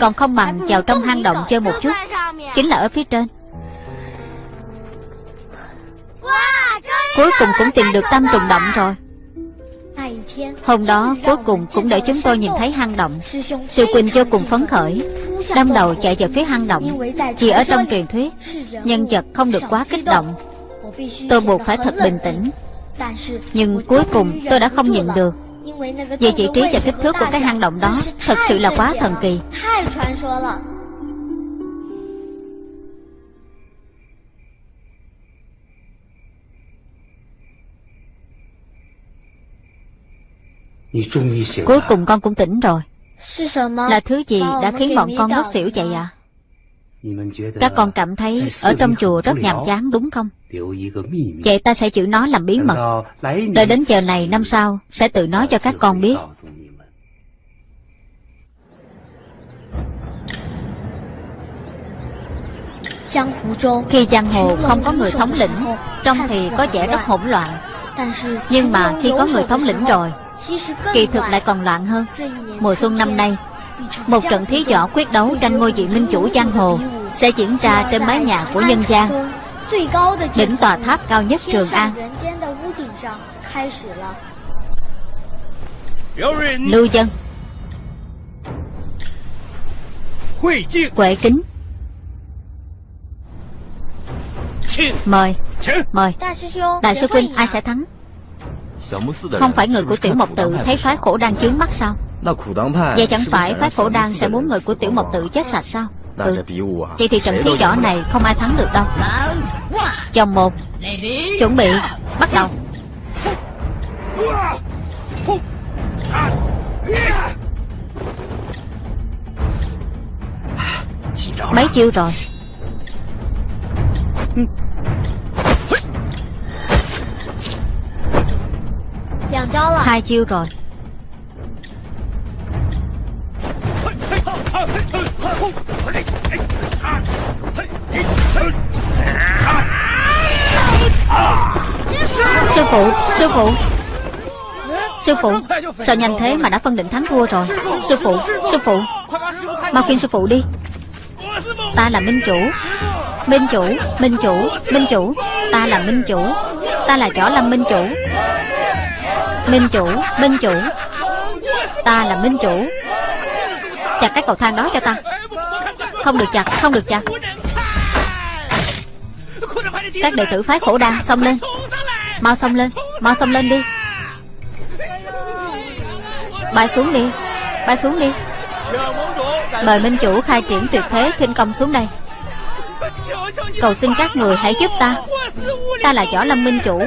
Còn không bằng vào trong hang động chơi một chút. Chính là ở phía trên. Cuối cùng cũng tìm được tam trùng động rồi Hôm đó cuối cùng cũng để chúng tôi nhìn thấy hang động. Sư Quỳnh vô cùng phấn khởi. Đâm đầu chạy vào phía hang động. Chỉ ở trong truyền thuyết, Nhân vật không được quá kích động. Tôi buộc phải thật bình tĩnh. Nhưng cuối cùng tôi đã không nhịn được. Vì vị trí và kích thước của cái hang động đó Thật sự là quá thần kỳ. Cuối cùng con cũng tỉnh rồi. Là thứ gì đã khiến bọn con ngất xỉu vậy à? Các con cảm thấy ở trong chùa rất nhàm chán đúng không? Vậy ta sẽ giữ nó làm bí mật. Đợi đến giờ này năm sau Sẽ tự nói cho các con biết. Khi giang hồ không có người thống lĩnh Trong thì có vẻ rất hỗn loạn. Nhưng mà khi có người thống lĩnh rồi Kỳ thực lại còn loạn hơn. Mùa xuân năm nay Một trận thí võ quyết đấu tranh ngôi vị minh chủ giang hồ Sẽ diễn ra trên mái nhà của nhân gian. Đỉnh tòa tháp cao nhất Trường An. Lưu dân Quệ kính Mời Mời. Đại sư Quynh ai sẽ thắng không phải người của tiểu mộc tự thấy phái khổ đang chướng mắt sao? Vậy chẳng phải phái khổ đan sẽ muốn người của tiểu mộc tự chết sạch sao? Ừ. Vậy thì trận thi võ này không ai thắng được đâu. Chồng một Chuẩn bị Bắt đầu. Mấy chiêu rồi Hai chiêu rồi. Sư phụ Sư phụ. Sư phụ, Sao nhanh thế mà đã phân định thắng thua rồi? Sư phụ Sư phụ. Mau khuyên sư phụ đi. Ta là minh chủ. Minh chủ Minh chủ Minh chủ. Ta là minh chủ. Ta là võ lâm minh chủ. Minh chủ Minh chủ. Ta là minh chủ. Chặt cái cầu thang đó cho ta. Không được chặt, Không được chặt. Các đệ tử phái khổ đan, Xông lên. Mau xông lên, Mau xông lên đi. Bay xuống đi, Bay xuống đi. Mời minh chủ khai triển tuyệt thế khinh công xuống đây. Cầu xin các người hãy giúp ta. Ta là võ lâm minh chủ.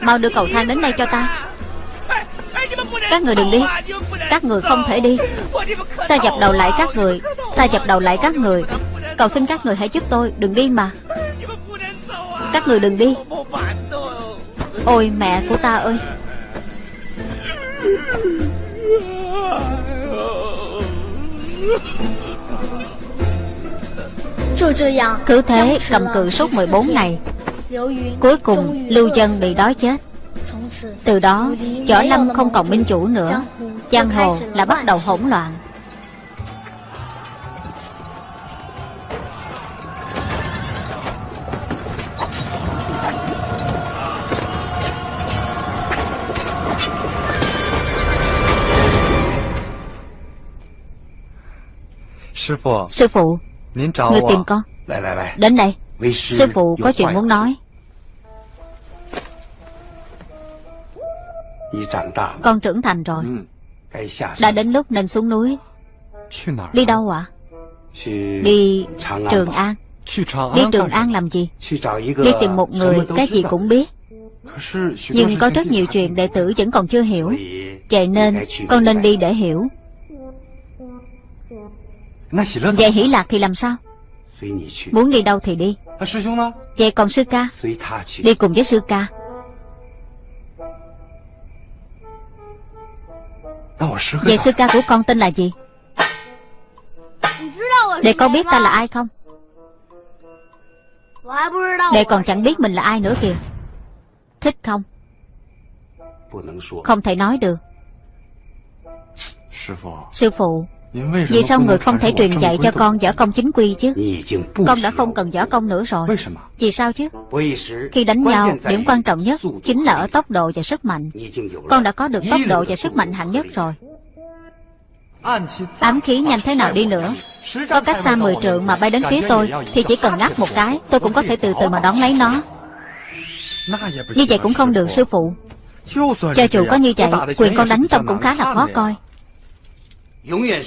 Mau đưa cầu thang đến đây cho ta. Các người đừng đi. Các người không thể đi. Ta dập đầu lại các người. Ta dập đầu lại các người. Cầu xin các người hãy giúp tôi. Đừng đi mà. Các người đừng đi. Ôi mẹ của ta ơi. Cứ thế cầm cự suốt 14 ngày Cuối cùng lưu dân bị đói chết từ đó, võ lâm không còn minh chủ nữa, giang hồ là bắt đầu hỗn loạn. Sư phụ, người tìm con. Đến đây, sư phụ có chuyện muốn nói. Con trưởng thành rồi. Đã đến lúc nên xuống núi. Đi đâu ạ? À? Đi Trường An. Đi Trường An làm gì? Đi tìm một người cái gì cũng biết. Nhưng có rất nhiều chuyện đệ tử vẫn còn chưa hiểu. Vậy nên con nên đi để hiểu. Vậy hỷ lạc thì làm sao? Muốn đi đâu thì đi. Vậy còn sư ca? Đi cùng với sư ca. Vậy sư ca của con tên là gì? Để con biết ta là ai không? Để còn chẳng biết mình là ai nữa kìa. Thích không? Không thể nói được. Sư phụ. Vì sao người không thể truyền dạy cho con võ công chính quy chứ? Con đã không cần võ công nữa rồi. Vì sao chứ? Khi đánh nhau, điểm quan trọng nhất Chính là ở tốc độ và sức mạnh. Con đã có được tốc độ và sức mạnh hạng nhất rồi. Ám khí nhanh thế nào đi nữa? Có cách xa 10 trượng mà bay đến phía tôi Thì chỉ cần ngắt một cái Tôi cũng có thể từ từ mà đón lấy nó. Như vậy cũng không được sư phụ. Cho dù có như vậy Quyền con đánh trong cũng khá là khó coi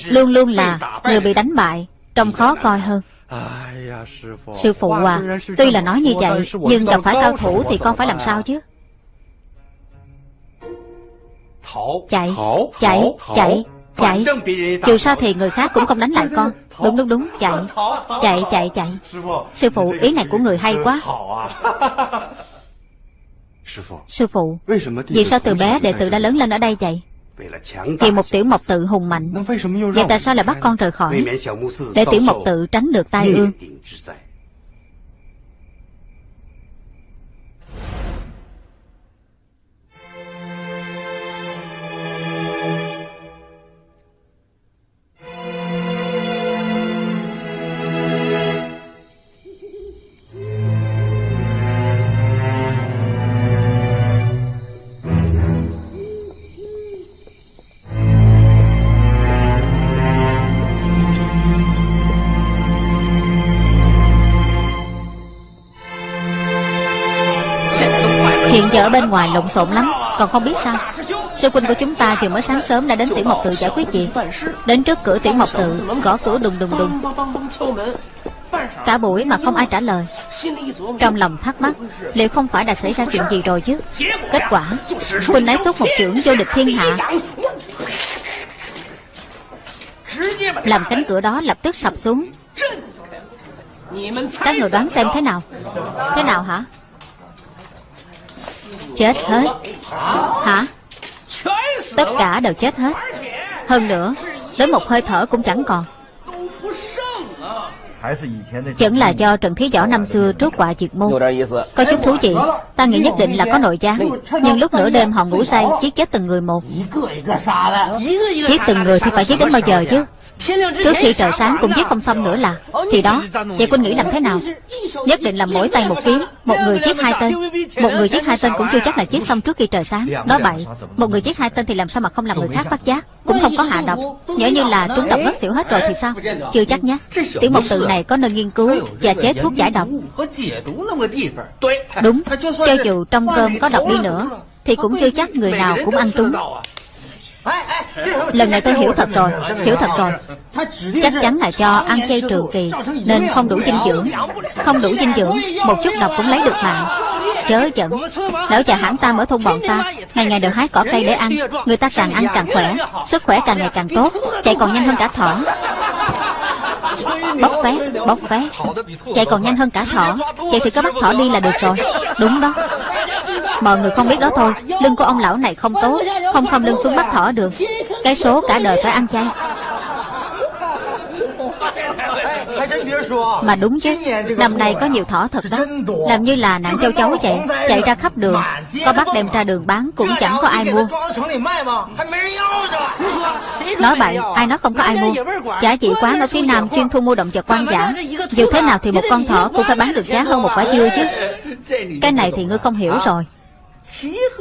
luôn luôn là người bị đánh bại trông khó coi hơn。sư phụ à tuy là nói như vậy nhưng gặp phải cao thủ thì con phải làm sao chứ？chạy chạy chạy chạy。dù sao thì người khác cũng không đánh lại con đúng đúng đúng chạy chạy chạy。chạy sư phụ ý này của người hay quá。sư phụ vì sao từ bé đệ tử đã lớn lên ở đây vậy？vì một tiểu mộc tự hùng mạnh. Vậy tại sao lại bắt con rời khỏi? Để tiểu mộc tự tránh được tai ương. Giờ ở bên ngoài lộn xộn lắm, Còn không biết sao. Sư huynh của chúng ta vừa mới sáng sớm đã đến tiểu mộc tự giải quyết chuyện Đến trước cửa tiểu mộc tự, Gõ cửa đùng đùng đùng. Cả buổi mà không ai trả lời. Trong lòng thắc mắc, Liệu không phải đã xảy ra chuyện gì rồi chứ? Kết quả, Huynh lấy xuất một trưởng vô địch thiên hạ. Làm cánh cửa đó lập tức sập xuống. Các người đoán xem thế nào? Thế nào hả? Chết hết. Hả? Tất cả đều chết hết. Hơn nữa, Đến một hơi thở cũng chẳng còn. Vẫn là do Trần Thí Võ năm xưa trốt quả diệt môn. Có chút thú vị, Ta nghĩ nhất định là có nội gián Nhưng lúc nửa đêm họ ngủ say, Giết chết từng người một. Giết từng người thì phải giết đến bao giờ chứ? Trước khi trời sáng cũng giết không xong nữa là, Thì đó, Vậy quân nghĩ làm thế nào? Nhất định là mỗi tay một kiếm Một người giết hai tên. Một người giết hai tên cũng chưa chắc là giết xong trước khi trời sáng. Đó vậy, Một người giết hai tên thì làm sao mà không làm người khác bắt giác? Cũng không có hạ độc. Nhớ như là trúng độc ngất xỉu hết rồi thì sao? Chưa chắc nhé. Tiểu mục tự này có nơi nghiên cứu Và chế thuốc giải độc. Đúng, Cho dù trong cơm có độc đi nữa, Thì cũng chưa chắc người nào cũng ăn trúng. Lần này tôi hiểu thật rồi Hiểu thật rồi. Chắc chắn là cho ăn chay trường kỳ Nên không đủ dinh dưỡng. Không đủ dinh dưỡng Một chút độc cũng lấy được mạng. Chớ giận. Lão già hãng tam ở thôn bọn ta Ngày ngày đều hái cỏ cây để ăn Người ta càng ăn càng khỏe Sức khỏe càng ngày càng tốt Chạy còn nhanh hơn cả thỏ. Bóc vé, bóc vé Chạy còn nhanh hơn cả thỏ. Vậy thì có bắt thỏ đi là được rồi. Đúng đó Mọi người không biết đó thôi, Lưng của ông lão này không tốt, Không không lưng xuống bắt thỏ được. Cái số cả đời phải ăn chay. Mà đúng chứ, Năm nay có nhiều thỏ thật đó. Làm như là nạn châu chấu vậy, Chạy ra khắp đường, Có bắt đem ra đường bán cũng chẳng có ai mua. Nói bậy Ai nói không có ai mua? Chả chị quán ở phía nam chuyên thu mua động vật quan giả. Dù thế nào thì một con thỏ cũng phải bán được giá hơn một quả dưa chứ. Cái này thì ngươi không hiểu rồi.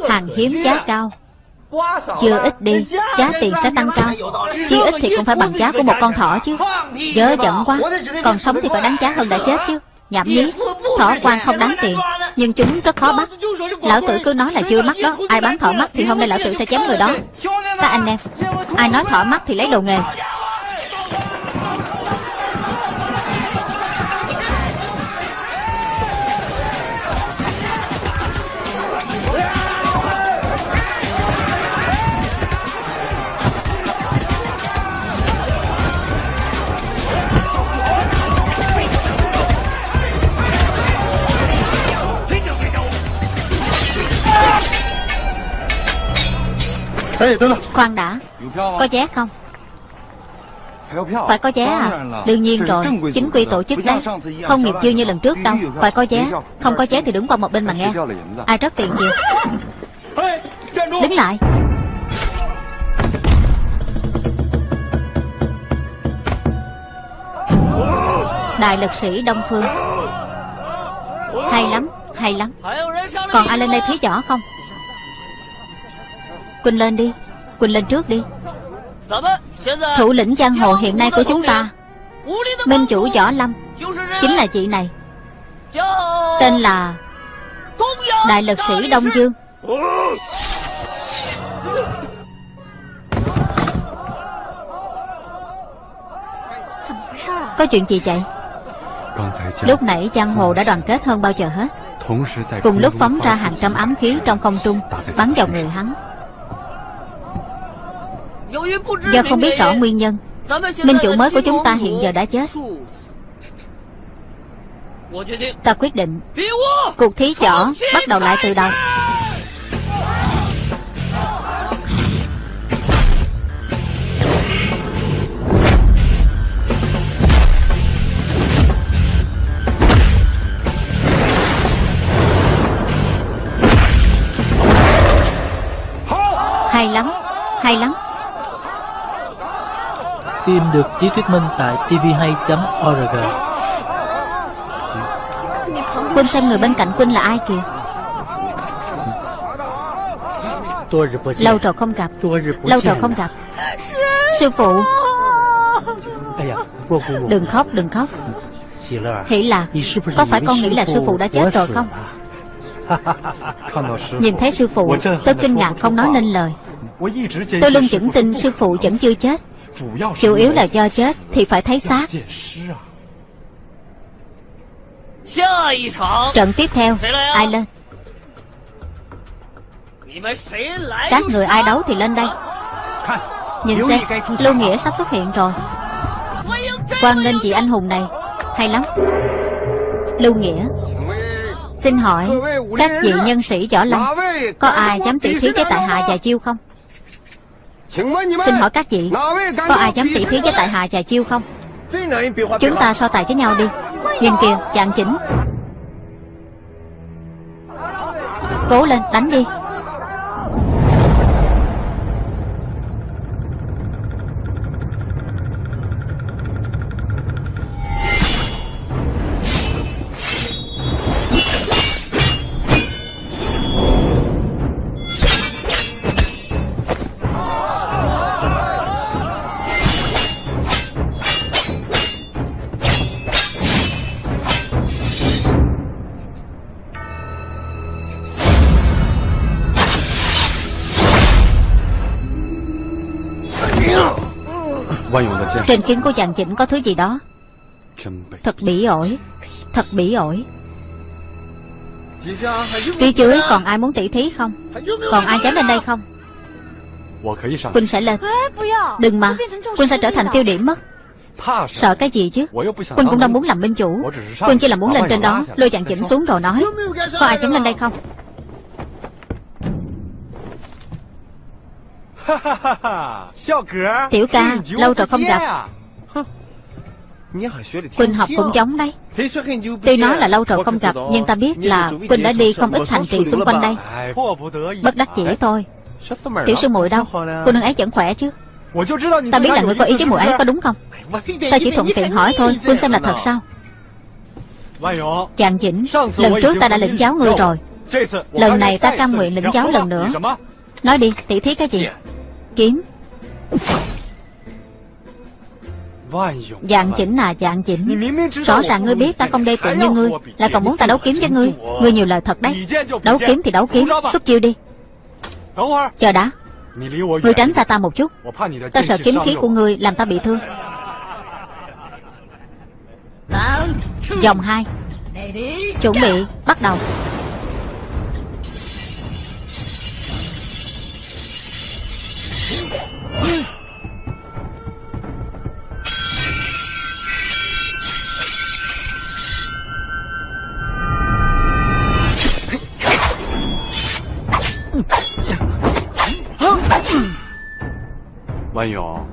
Hàng hiếm giá cao. Chưa ít đi Giá tiền sẽ tăng cao. Chi ít thì cũng phải bằng giá của một con thỏ chứ. Dớ giận quá. Còn sống thì phải đáng giá hơn đã chết chứ. Nhảm nhí. Thỏ quan không đáng tiền. Nhưng chúng rất khó bắt. Lão tử cứ nói là chưa mắc, đó. Ai bán thỏ mắt thì hôm nay lão tử sẽ chém người đó. Các anh em Ai nói thỏ mắt thì lấy đồ nghề. Khoan đã. Có vé không? Phải có vé à? Đương nhiên rồi. Chính quy tổ chức đấy. Không nghiệp dư như lần trước đâu. Phải có vé. Không có vé thì đứng qua một bên mà nghe. Ai rất tiền gì Đứng lại. Đại lực sĩ Đông Phương. Hay lắm Hay lắm. Còn ai lên đây thí võ không Quỳnh lên đi. Quỳnh lên trước đi. Thủ lĩnh giang hồ hiện nay của chúng ta Minh chủ Võ Lâm Chính là chị này. Tên là Đại lực sĩ Đông Dương. Có chuyện gì vậy? Lúc nãy giang hồ đã đoàn kết hơn bao giờ hết. Cùng lúc phóng ra hàng trăm ám khí trong không trung Bắn vào người hắn Do không biết rõ nguyên nhân. Minh chủ mới của chúng ta hiện giờ đã chết. Ta quyết định. Cuộc thí chỏ bắt đầu lại từ đầu. Hay lắm Hay lắm. Phim được chiếu thuyết minh tại tvhay.org Quân xem người bên cạnh Quân là ai kìa? Lâu rồi không gặp. Lâu rồi không gặp. Sư phụ. Đừng khóc đừng khóc. Hỷ lạc Có phải con nghĩ là sư phụ đã chết rồi không? Nhìn thấy sư phụ Tôi kinh ngạc không nói nên lời Tôi luôn vững tin sư phụ vẫn chưa chết. Chủ yếu là do chết Thì phải thấy xác. Trận tiếp theo Ai lên? Các người ai đấu thì lên đây. Nhìn xem Lưu Nghĩa sắp xuất hiện rồi. Quan nghênh vị anh hùng này Hay lắm. Lưu Nghĩa Xin hỏi Các vị nhân sĩ võ lâm Có ai dám tỷ thí với tại hạ và chiêu không Xin hỏi các vị Có ai dám tỷ thí với tại hạ và chiêu không? Chúng ta so tài với nhau đi. Nhìn kìa chàng chỉnh. Cố lên đánh đi Trên kiếm của chàng chỉnh có thứ gì đó? Thật bỉ ổi, Thật bỉ ổi. Phía dưới còn ai muốn tỷ thí không? Còn ai dám lên đây không? Quynh sẽ lên. Đừng mà Quynh sẽ trở thành tiêu điểm mất. Sợ cái gì chứ? Quynh cũng đâu muốn làm minh chủ. Quynh chỉ là muốn lên trên đó. Lôi chàng chỉnh xuống rồi nói. Có ai dám lên đây không? Tiểu ca Lâu rồi không gặp。Quỳnh học cũng giống đấy。Tuy nói là lâu rồi không gặp Nhưng ta biết là Quỳnh đã đi không ít thành trì xung quanh đây。Bất đắc chỉ thôi。Tiểu sư muội đâu？Cô nương ấy vẫn khỏe chứ。Ta biết là người có ý với muội ấy có đúng không？Ta chỉ thuận tiện hỏi thôi Quỳnh xem là thật sao Chàng Vĩnh Lần trước ta đã lĩnh giáo ngươi rồi。Lần này ta cam nguyện lĩnh giáo lần nữa。Nói đi tỷ thí cái gì Kiếm. Dạng chỉnh à dạng chỉnh. Rõ ràng ngươi biết ta không đê tiện như ngươi Lại còn muốn ta đấu kiếm với ngươi. Ngươi nhiều lời thật đấy. Đấu kiếm thì đấu kiếm. Xuất chiêu đi. Chờ đã. Ngươi tránh xa ta một chút. Ta sợ kiếm khí của ngươi làm ta bị thương. Dòng hai. Chuẩn bị Bắt đầu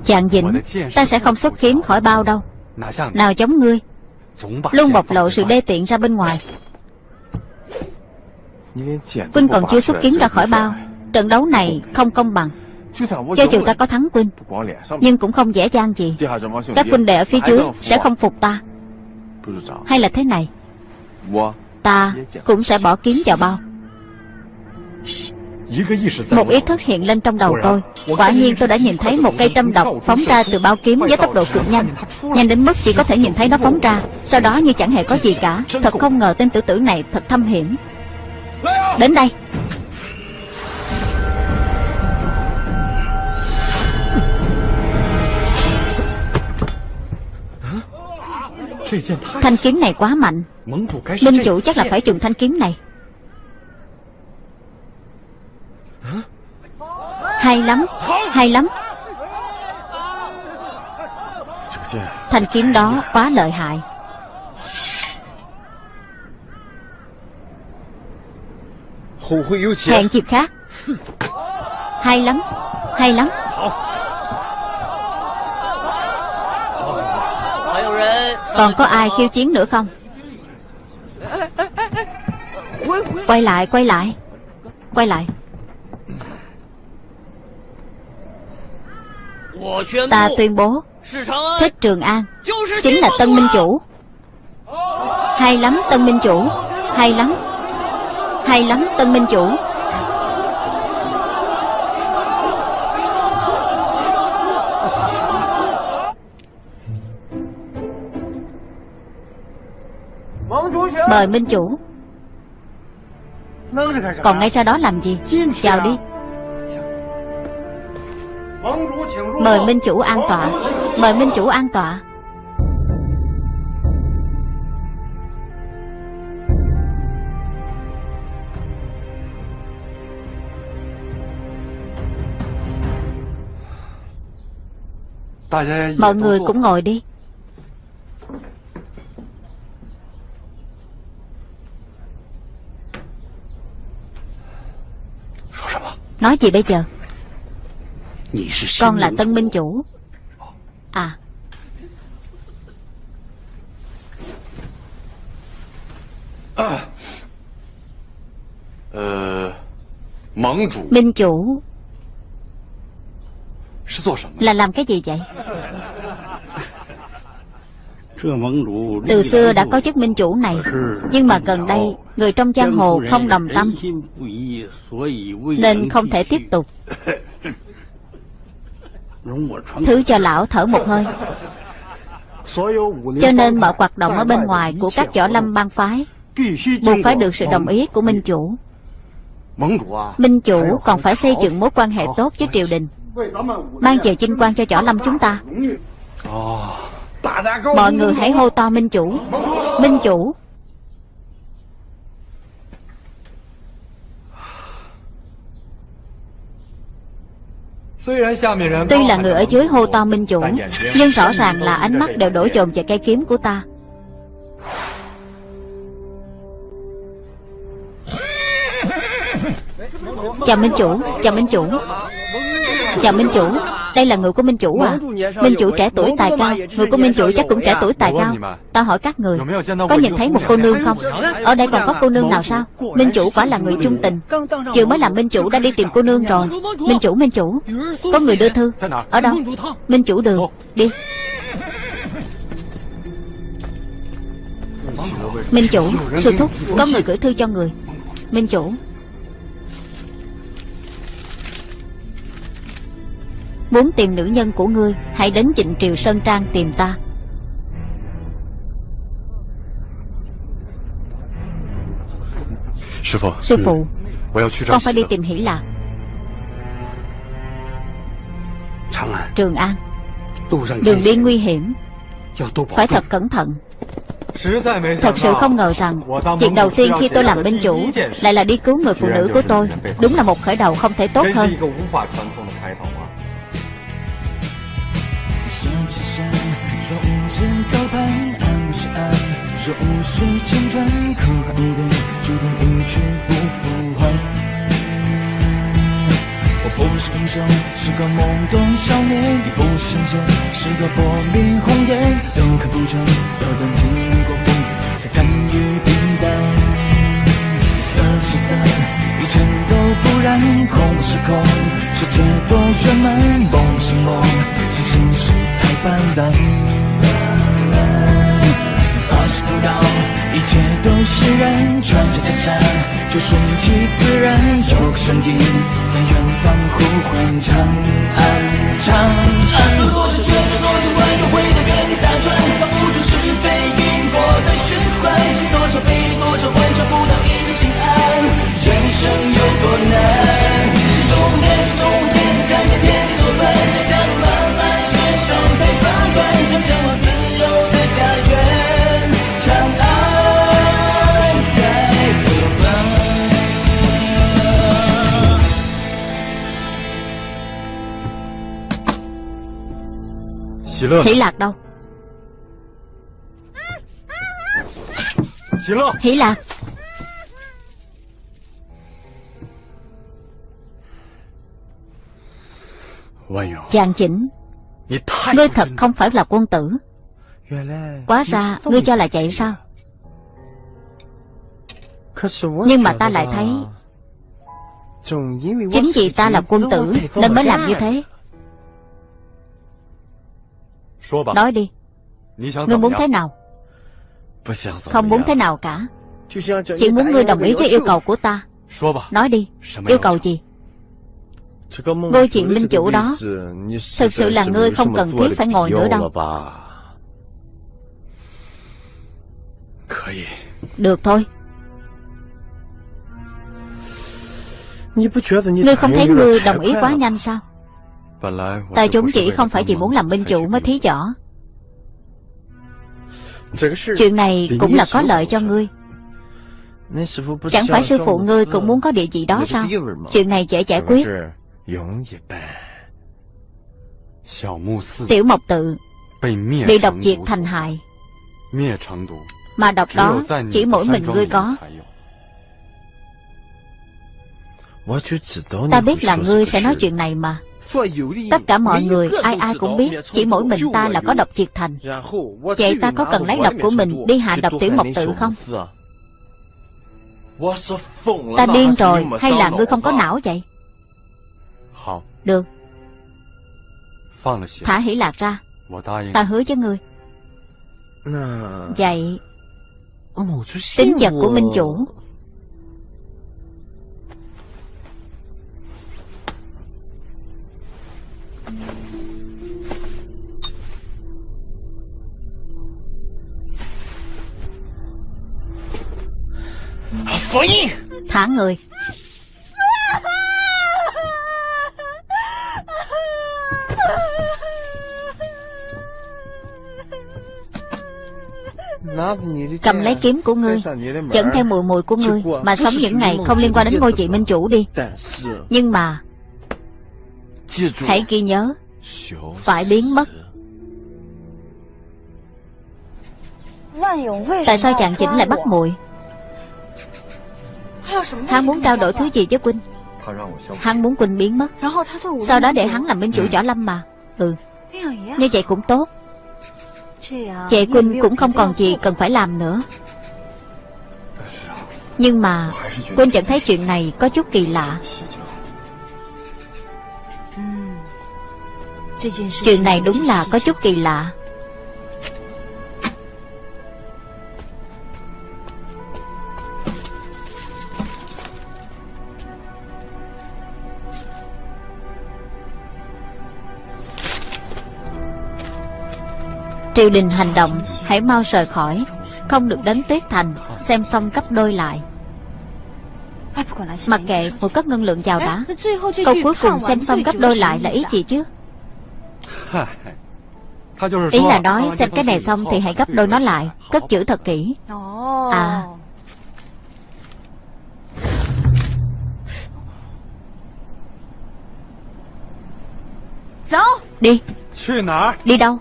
Chàng Vĩnh Ta sẽ không xuất kiếm khỏi bao đâu. Nào giống ngươi. Luôn bộc lộ sự đê tiện ra bên ngoài. Quynh còn chưa xuất kiếm ra khỏi bao. Trận đấu này không công bằng. Cho dù ta có thắng Quynh Nhưng cũng không dễ dàng gì. Các huynh đệ ở phía dưới sẽ không phục ta. Hay là thế này? Ta cũng sẽ bỏ kiếm vào bao một ý thức hiện lên trong đầu tôi. Quả nhiên tôi đã nhìn thấy một cây trâm độc Phóng ra từ bao kiếm với tốc độ cực nhanh. Nhanh đến mức chỉ có thể nhìn thấy nó phóng ra. Sau đó như chẳng hề có gì cả. Thật không ngờ tên tử tử này thật thâm hiểm. Đến đây. Thanh kiếm này quá mạnh. Minh chủ chắc là phải dùng thanh kiếm này Hay lắm Hay lắm. Thanh kiếm đó quá lợi hại. Hẹn dịp khác. Hay lắm Hay lắm. Còn có ai khiêu chiến nữa không? Quay lại quay lại Quay lại. Ta tuyên bố Thích Trường An Chính là Tân Minh Chủ. Hay lắm Tân Minh Chủ Hay lắm Hay lắm Tân Minh Chủ. Mời Minh Chủ. Còn ngay ra đó làm gì? Chào đi Mời Minh Chủ an tọa. Mời Minh Chủ an tọa. Mọi người cũng ngồi đi. Nói gì bây giờ? Con là tân minh chủ. À. Minh chủ. Là làm cái gì vậy? Từ xưa đã có chức minh chủ này, Nhưng mà gần đây, Người trong giang hồ không đồng tâm, Nên không thể tiếp tục. Thứ cho lão thở một hơi. Cho nên mọi hoạt động ở bên ngoài Của các võ lâm bang phái Buộc phải được sự đồng ý của minh chủ。Minh chủ còn phải xây dựng mối quan hệ tốt với triều đình。Mang về vinh quang cho võ lâm chúng ta Mọi người hãy hô to Minh Chủ。Minh Chủ Tuy là người ở dưới hô to Minh Chủ Nhưng rõ ràng là ánh mắt đều đổ dồn về cây kiếm của ta. Chào Minh Chủ Chào Minh Chủ Chào Minh Chủ Đây là người của Minh Chủ à. Minh Chủ trẻ tuổi tài cao. Người của Minh Chủ chắc cũng trẻ tuổi tài cao. Ta hỏi các người Có nhìn thấy một cô nương không? Ở đây còn có cô nương nào sao? Minh Chủ quả là người trung tình. Chưa mới làm Minh Chủ đã đi tìm cô nương rồi. Minh Chủ Minh Chủ. Có người đưa thư. Ở đâu? Minh Chủ đường. Đi. Minh Chủ Sư Thúc Có người gửi thư cho người. Minh Chủ Muốn tìm nữ nhân của ngươi Hãy đến Trịnh Triều Sơn Trang tìm ta. Sư phụ. Con phải đi tìm Hỷ Lạc. Trường An. Đường đi nguy hiểm. Phải thật cẩn thận. Thật sự không ngờ rằng Chuyện đầu tiên khi tôi làm binh chủ Lại là đi cứu người phụ nữ của tôi. Đúng là một khởi đầu không thể tốt hơn 是不是山？若无知高攀，安不是安？若无需辗转，苦海无边，注定一去不复还。我不是英雄，是个懵懂少年；你不是神仙，是个薄命红颜。都看不穿，要等经历过风雨，才甘于平淡。色是色，一切都不染，空是空，世界多圆满，梦是梦，是心事太斑斓。花是葡萄，一切都释然，穿着袈裟，就顺其自然。有个声音在远方呼唤，长安，长安。多少圈，多少弯，又回到原地打转，放不出是非因果的循环，经多少悲，多少欢，找不到一。生有多难？心中念，心中结，看遍天地多乱，家乡路漫漫，雪上飞花冠，想向往自由的家园，长安在何方？喜乐，喜lạc đâu?喜乐，喜lạc. Chàng chỉnh Ngươi thật không phải là quân tử. Quá ra ngươi cho là vậy sao? Nhưng mà ta lại thấy Chính vì ta là quân tử Nên mới làm như thế. Nói đi. Ngươi muốn thế nào? Không muốn thế nào cả. Chỉ muốn ngươi đồng ý với yêu cầu của ta. Nói đi. Yêu cầu gì Ngôi chuyện minh chủ đó Thực sự là ngươi không cần thiết phải ngồi nữa đâu Được thôi Ngươi không thấy ngươi đồng ý quá nhanh sao? Ta chúng chỉ không phải vì muốn làm minh chủ mới thí võ. Chuyện này cũng là có lợi cho ngươi. Chẳng phải sư phụ ngươi cũng muốn có địa vị đó sao? Chuyện này dễ giải quyết. Tiểu Mộc Tự bị độc diệt thành hại. Mà độc đó chỉ mỗi mình ngươi có. Ta biết là ngươi sẽ nói chuyện này mà. Tất cả mọi người, ai ai cũng biết, chỉ mỗi mình ta là có độc diệt thành. Vậy ta có cần lấy độc của mình đi hạ độc tiểu mộc tự không? Ta điên rồi, hay là ngươi không có não vậy? Được. Thả hỷ lạc ra. Ta hứa với ngươi. Vậy, tính vật của minh chủ Thả người Cầm lấy kiếm của ngươi, Dẫn theo mùi mùi của ngươi, Mà sống những ngày không liên quan đến ngôi vị minh chủ đi. Nhưng mà, Hãy ghi nhớ, Phải biến mất. Tại sao chàng chỉnh lại bắt muội? Hắn muốn trao đổi thứ gì với Quynh Hắn muốn Quynh biến mất. Sau đó để hắn làm minh chủ võ lâm mà. Ừ Như vậy cũng tốt. Chị Quynh cũng không còn gì cần phải làm nữa. Nhưng mà Quynh chẳng thấy chuyện này có chút kỳ lạ. Chuyện này đúng là có chút kỳ lạ. Triều đình hành động, Hãy mau rời khỏi. Không được đến tuyết thành, Xem xong cấp đôi lại. Mặc kệ một cấp ngân lượng vào đã. Câu cuối cùng xem xong gấp đôi lại là ý gì chứ? Ý là nói xem cái này xong thì hãy gấp đôi nó lại, Cất chữ thật kỹ. À. Đi. Đi đâu?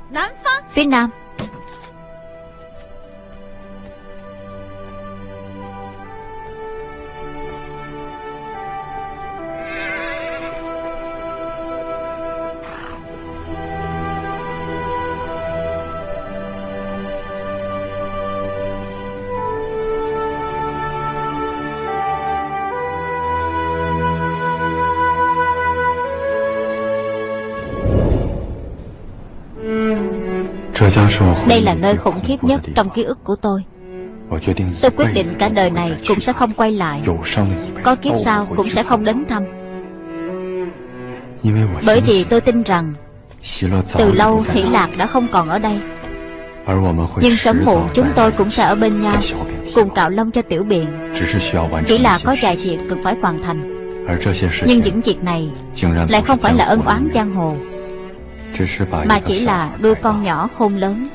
Phía Nam Đây là nơi khủng khiếp nhất trong ký ức của tôi. Tôi quyết định cả đời này cũng sẽ không quay lại. Có kiếp sau cũng sẽ không đến thăm. Bởi vì tôi tin rằng Từ lâu Hỷ Lạc đã không còn ở đây. Nhưng sớm muộn chúng tôi cũng sẽ ở bên nhau Cùng cạo lông cho tiểu biện. Chỉ là có vài việc cần phải hoàn thành. Nhưng những việc này Lại không phải là ân oán giang hồ mà chỉ là đôi con nhỏ khôn lớn.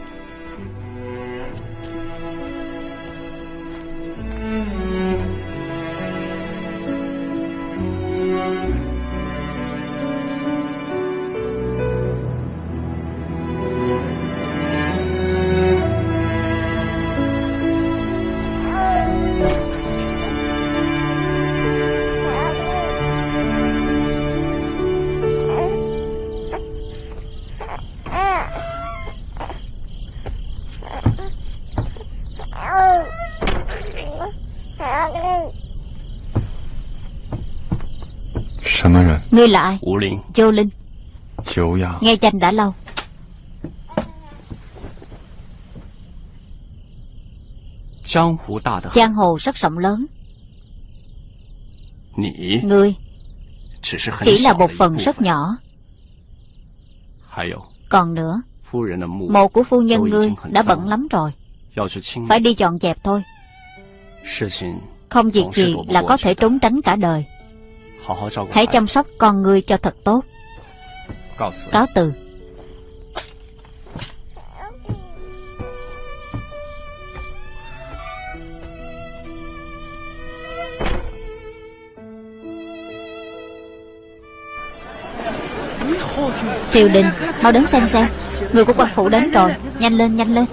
Ngươi là ai? Châu Linh. Nghe danh đã lâu. Giang hồ rất rộng lớn. Ngươi Chỉ là một phần rất nhỏ. Còn nữa Mộ của phu nhân ngươi đã bận lắm rồi. Phải đi dọn dẹp thôi. Không việc gì là có thể trốn tránh cả đời Hãy chăm sóc con ngươi cho thật tốt. Cáo từ. Triều đình Mau đến xem xem. Người của quan phủ đến rồi. Nhanh lên nhanh lên.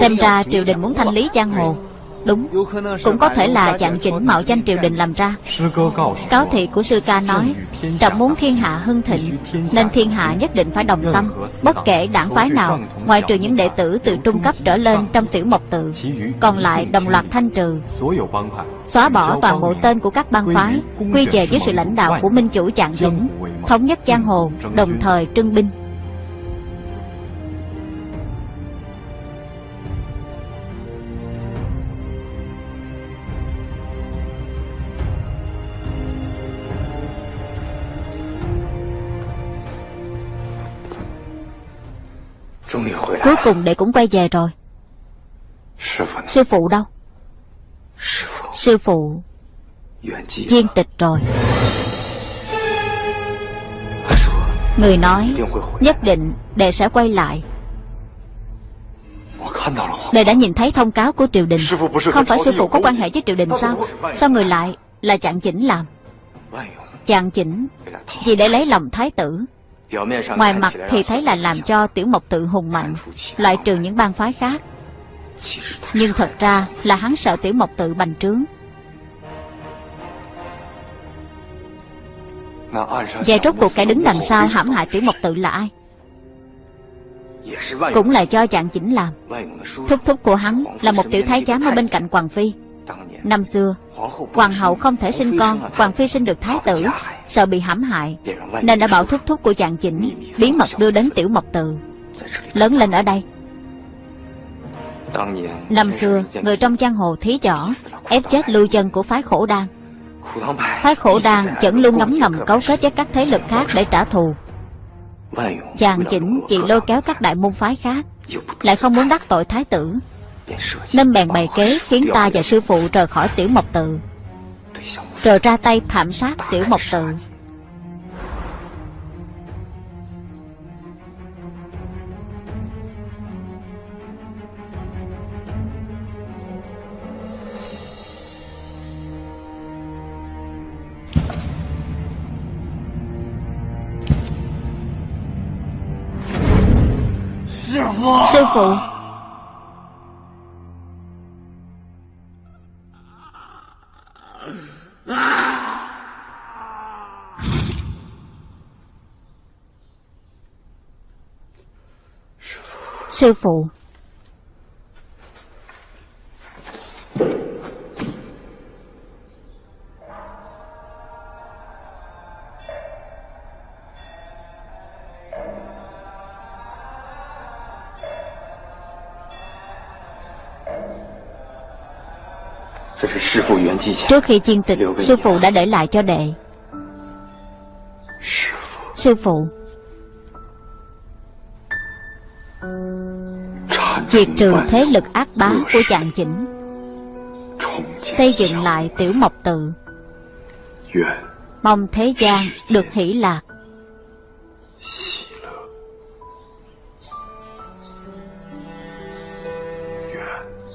Xem ra triều đình muốn thanh lý giang hồ Đúng. Cũng có thể là dạng chỉnh mạo danh triều đình làm ra. Cáo thị của sư ca nói, Trọng muốn thiên hạ hưng thịnh, Nên thiên hạ nhất định phải đồng tâm. Bất kể đảng phái nào, Ngoài trừ những đệ tử từ trung cấp trở lên trong tiểu mộc tự, Còn lại đồng loạt thanh trừ, Xóa bỏ toàn bộ tên của các bang phái, Quy về với sự lãnh đạo của minh chủ trạng chỉnh Thống nhất giang hồ, Đồng thời trưng binh. Cuối cùng đệ cũng quay về rồi. Sư phụ đâu? Sư phụ. Viên tịch rồi. Người nói Nhất định đệ sẽ quay lại. Đệ đã nhìn thấy thông cáo của triều đình. Không phải sư phụ có quan hệ với triều đình sao? Sao người lại là chạng chỉnh làm? Chạng chỉnh Vì để lấy lòng thái tử Ngoài mặt thì thấy là làm cho tiểu mộc tự hùng mạnh, Loại trừ những bang phái khác. Nhưng thật ra là hắn sợ tiểu mộc tự bành trướng. Vậy rốt cuộc kẻ đứng đằng sau hãm hại tiểu mộc tự là ai? Cũng là do chàng chỉnh làm. Thúc thúc của hắn là một tiểu thái giám ở bên cạnh Hoàng Phi. Năm xưa Hoàng hậu không thể sinh con Hoàng phi sinh được thái tử Sợ bị hãm hại Nên đã bảo thúc thúc của chàng chỉnh Bí mật đưa đến tiểu mộc tự Lớn lên ở đây. Năm xưa Người trong giang hồ thí võ Ép chết lưu chân của phái khổ đan. Phái khổ đan vẫn luôn ngấm ngầm cấu kết với các thế lực khác để trả thù. Chàng chỉnh chỉ lôi kéo các đại môn phái khác Lại không muốn đắc tội thái tử nên bèn bày kế khiến ta và sư phụ rời khỏi tiểu mộc tự. Rồi ra tay thảm sát tiểu mộc tự. Sư phụ Sư phụ. Trước khi chiên tịch Sư phụ đã để lại cho đệ. Sư phụ. Diệt trừ thế lực ác bá của chàng chỉnh. Xây dựng lại tiểu mộc tự. Mong thế gian được hỷ lạc.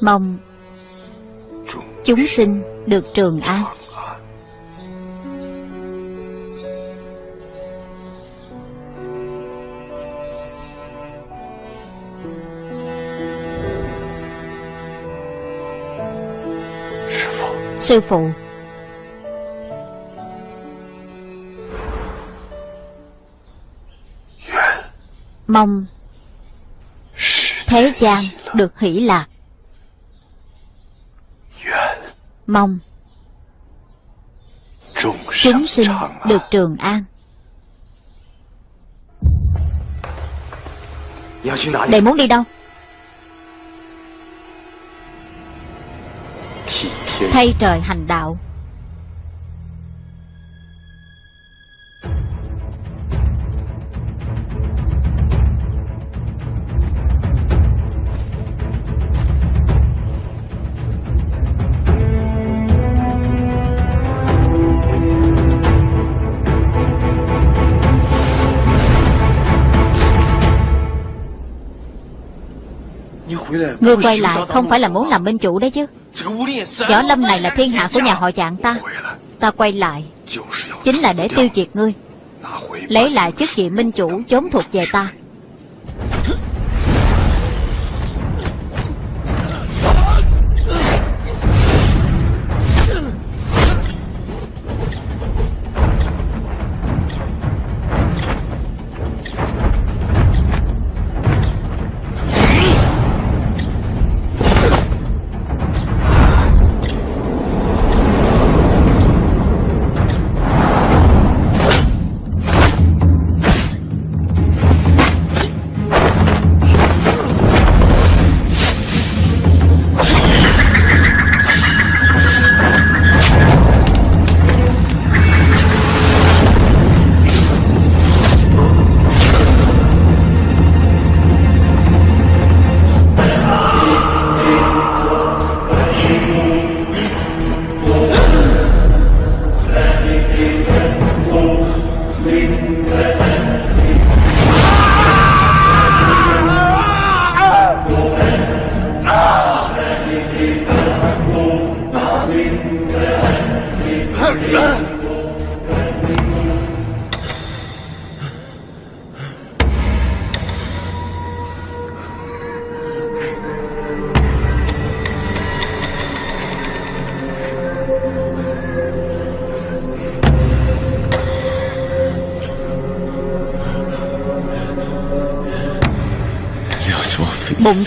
Mong chúng sinh được trường an. Sư phụ. Mong Thế gian được hỷ lạc. Mong Chúng sinh được trường an. Để muốn đi đâu? Thay trời hành đạo. Ngươi quay lại không phải là muốn làm minh chủ đấy chứ. Võ lâm này là thiên hạ của nhà họ trạng ta. Ta quay lại. Chính là để tiêu diệt ngươi. Lấy lại chức vị minh chủ chốn thuộc về ta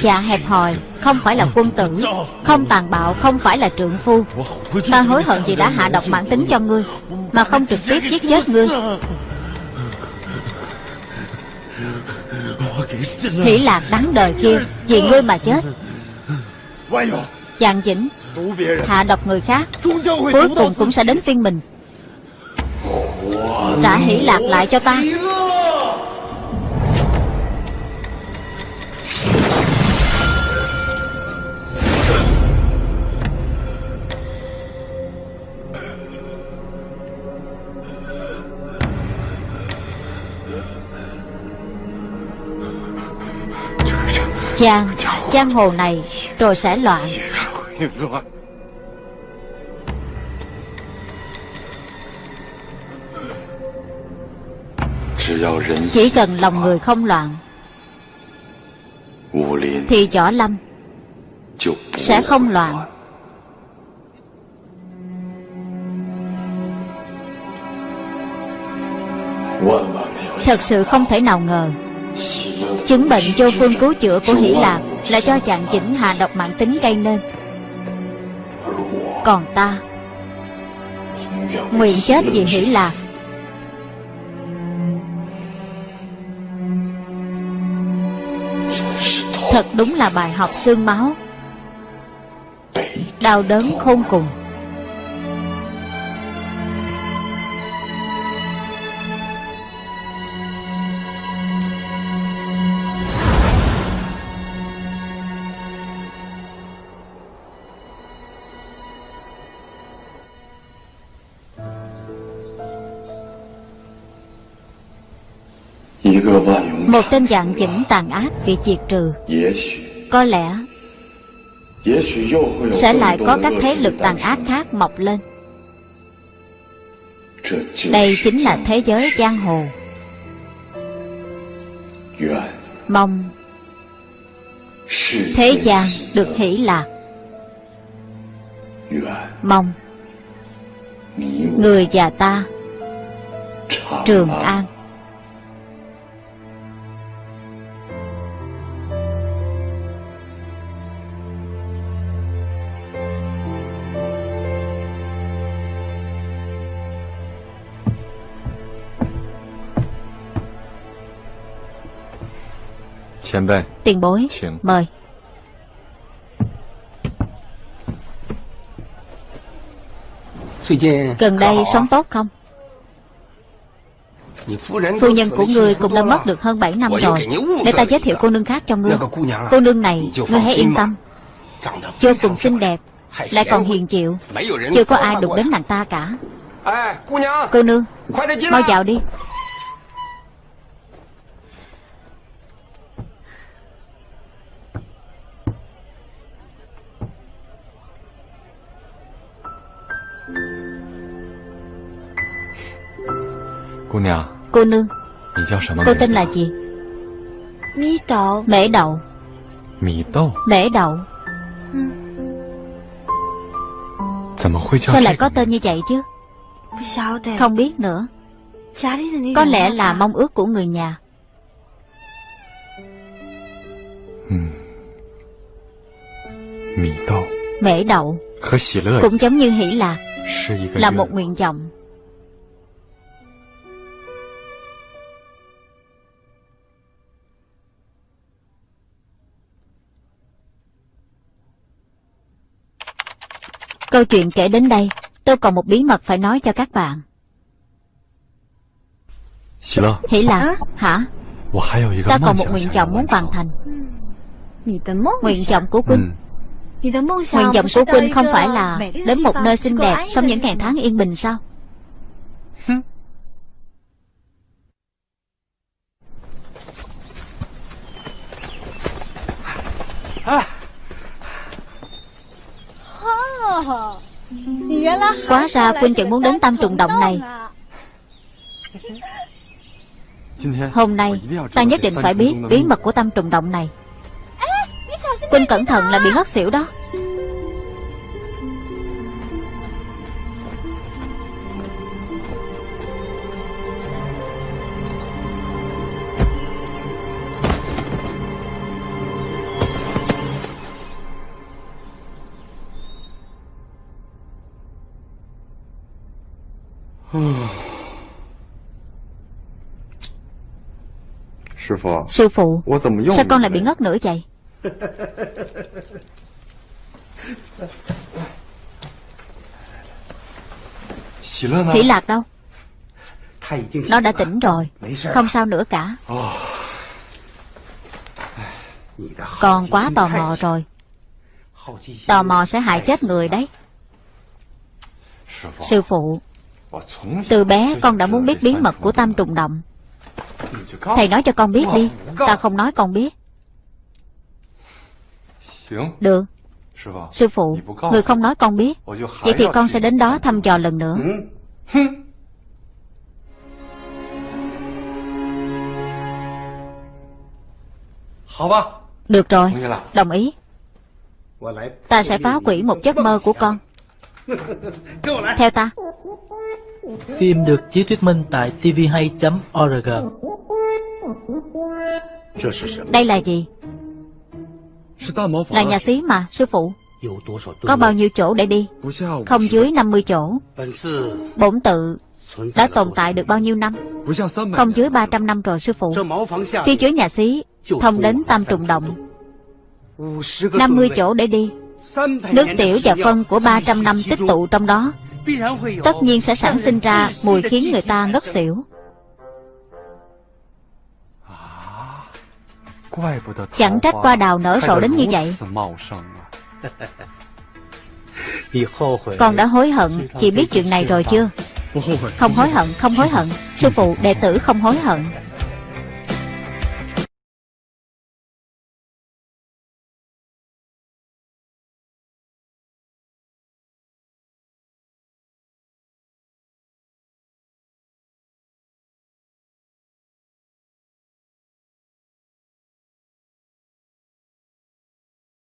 già hẹp hòi, Không phải là quân tử, Không tàn bạo, Không phải là trượng phu Ta hối hận vì đã hạ độc mạng tính cho ngươi, Mà không trực tiếp giết chết ngươi. Hỷ lạc đáng đời kia, Vì ngươi mà chết. Chàng chỉnh Hạ độc người khác, Cuối cùng cũng sẽ đến phiên mình. Trả hỷ lạc lại cho ta. Giang Giang hồ này Rồi sẽ loạn. Chỉ cần lòng người không loạn, Thì võ lâm Sẽ không loạn. Thật sự không thể nào ngờ Chứng bệnh vô phương cứu chữa của Hỷ Lạc Là do chàng chỉnh hạ độc mạng tính gây nên. Còn ta, Nguyện chết vì Hỷ Lạc Thật đúng là bài học xương máu. Đau đớn khôn cùng. Một tên dạng dĩnh tàn ác bị diệt trừ. Có lẽ Sẽ lại có các thế lực tàn ác khác mọc lên. Đây chính là thế giới giang hồ. Mong Thế gian được hỷ lạc. Mong Người và ta Trường An Tiền bối Mời。Gần đây sống tốt không？Phu nhân của ngươi cũng đã mất được hơn 7 năm rồi。Để ta giới thiệu cô nương khác cho ngươi。Cô nương này Ngươi hãy yên tâm。Vô cùng xinh đẹp Lại còn hiền chịu。Chưa có ai đụng đến nàng ta cả。Cô nương Mau vào đi Cô nương。Cô tên là gì？Mễ đậu。Mễ đậu。Mễ đậu Sao lại có tên như vậy chứ？Không biết nữa。Có lẽ là mong ước của người nhà。Mễ đậu。Cũng giống như hỷ lạc。Là một nguyện vọng Câu chuyện kể đến đây, tôi còn một bí mật phải nói cho các bạn. Hỷ lạc, hả? Ta còn một nguyện vọng muốn hoàn thành. Nguyện vọng của Quynh. Nguyện vọng của Quynh không phải là đến một nơi xinh đẹp sống những ngày tháng yên bình sao? À. Quá ra Quynh chẳng muốn đến tam trùng động này. Hôm nay, ta nhất định phải biết bí mật của tam trùng động này. Quynh cẩn thận là bị ngất xỉu đó. Sư phụ Sao con lại bị ngất nữa vậy? Hỷ lạc đâu? Nó đã tỉnh rồi. Không sao nữa cả. Con quá tò mò rồi. Tò mò sẽ hại chết người đấy. Sư phụ Từ bé con đã muốn biết bí mật của tam trùng động Thầy nói cho con biết đi. Ta không nói con biết. Được. Sư phụ Người không nói con biết. Vậy thì con sẽ đến đó thăm dò lần nữa. Được rồi. Đồng ý. Ta sẽ phá quỷ một giấc mơ của con. Theo ta Phim được chiếu thuyết minh tại tvhay.org Đây là gì? Là nhà xí mà, sư phụ. Có bao nhiêu chỗ để đi? Không dưới 50 chỗ. Bổn tự đã tồn tại được bao nhiêu năm? Không dưới 300 năm rồi sư phụ. Phía dưới nhà xí Thông đến Tam Trùng Động. 50 chỗ để đi. Nước tiểu và phân của 300 năm tích tụ trong đó. Tất nhiên sẽ sản sinh ra mùi khiến người ta ngất xỉu. Chẳng trách qua đào nở rộ đến như vậy. Con đã hối hận Chị biết chuyện này rồi chưa? Không hối hận, không hối hận. Sư phụ, đệ tử không hối hận.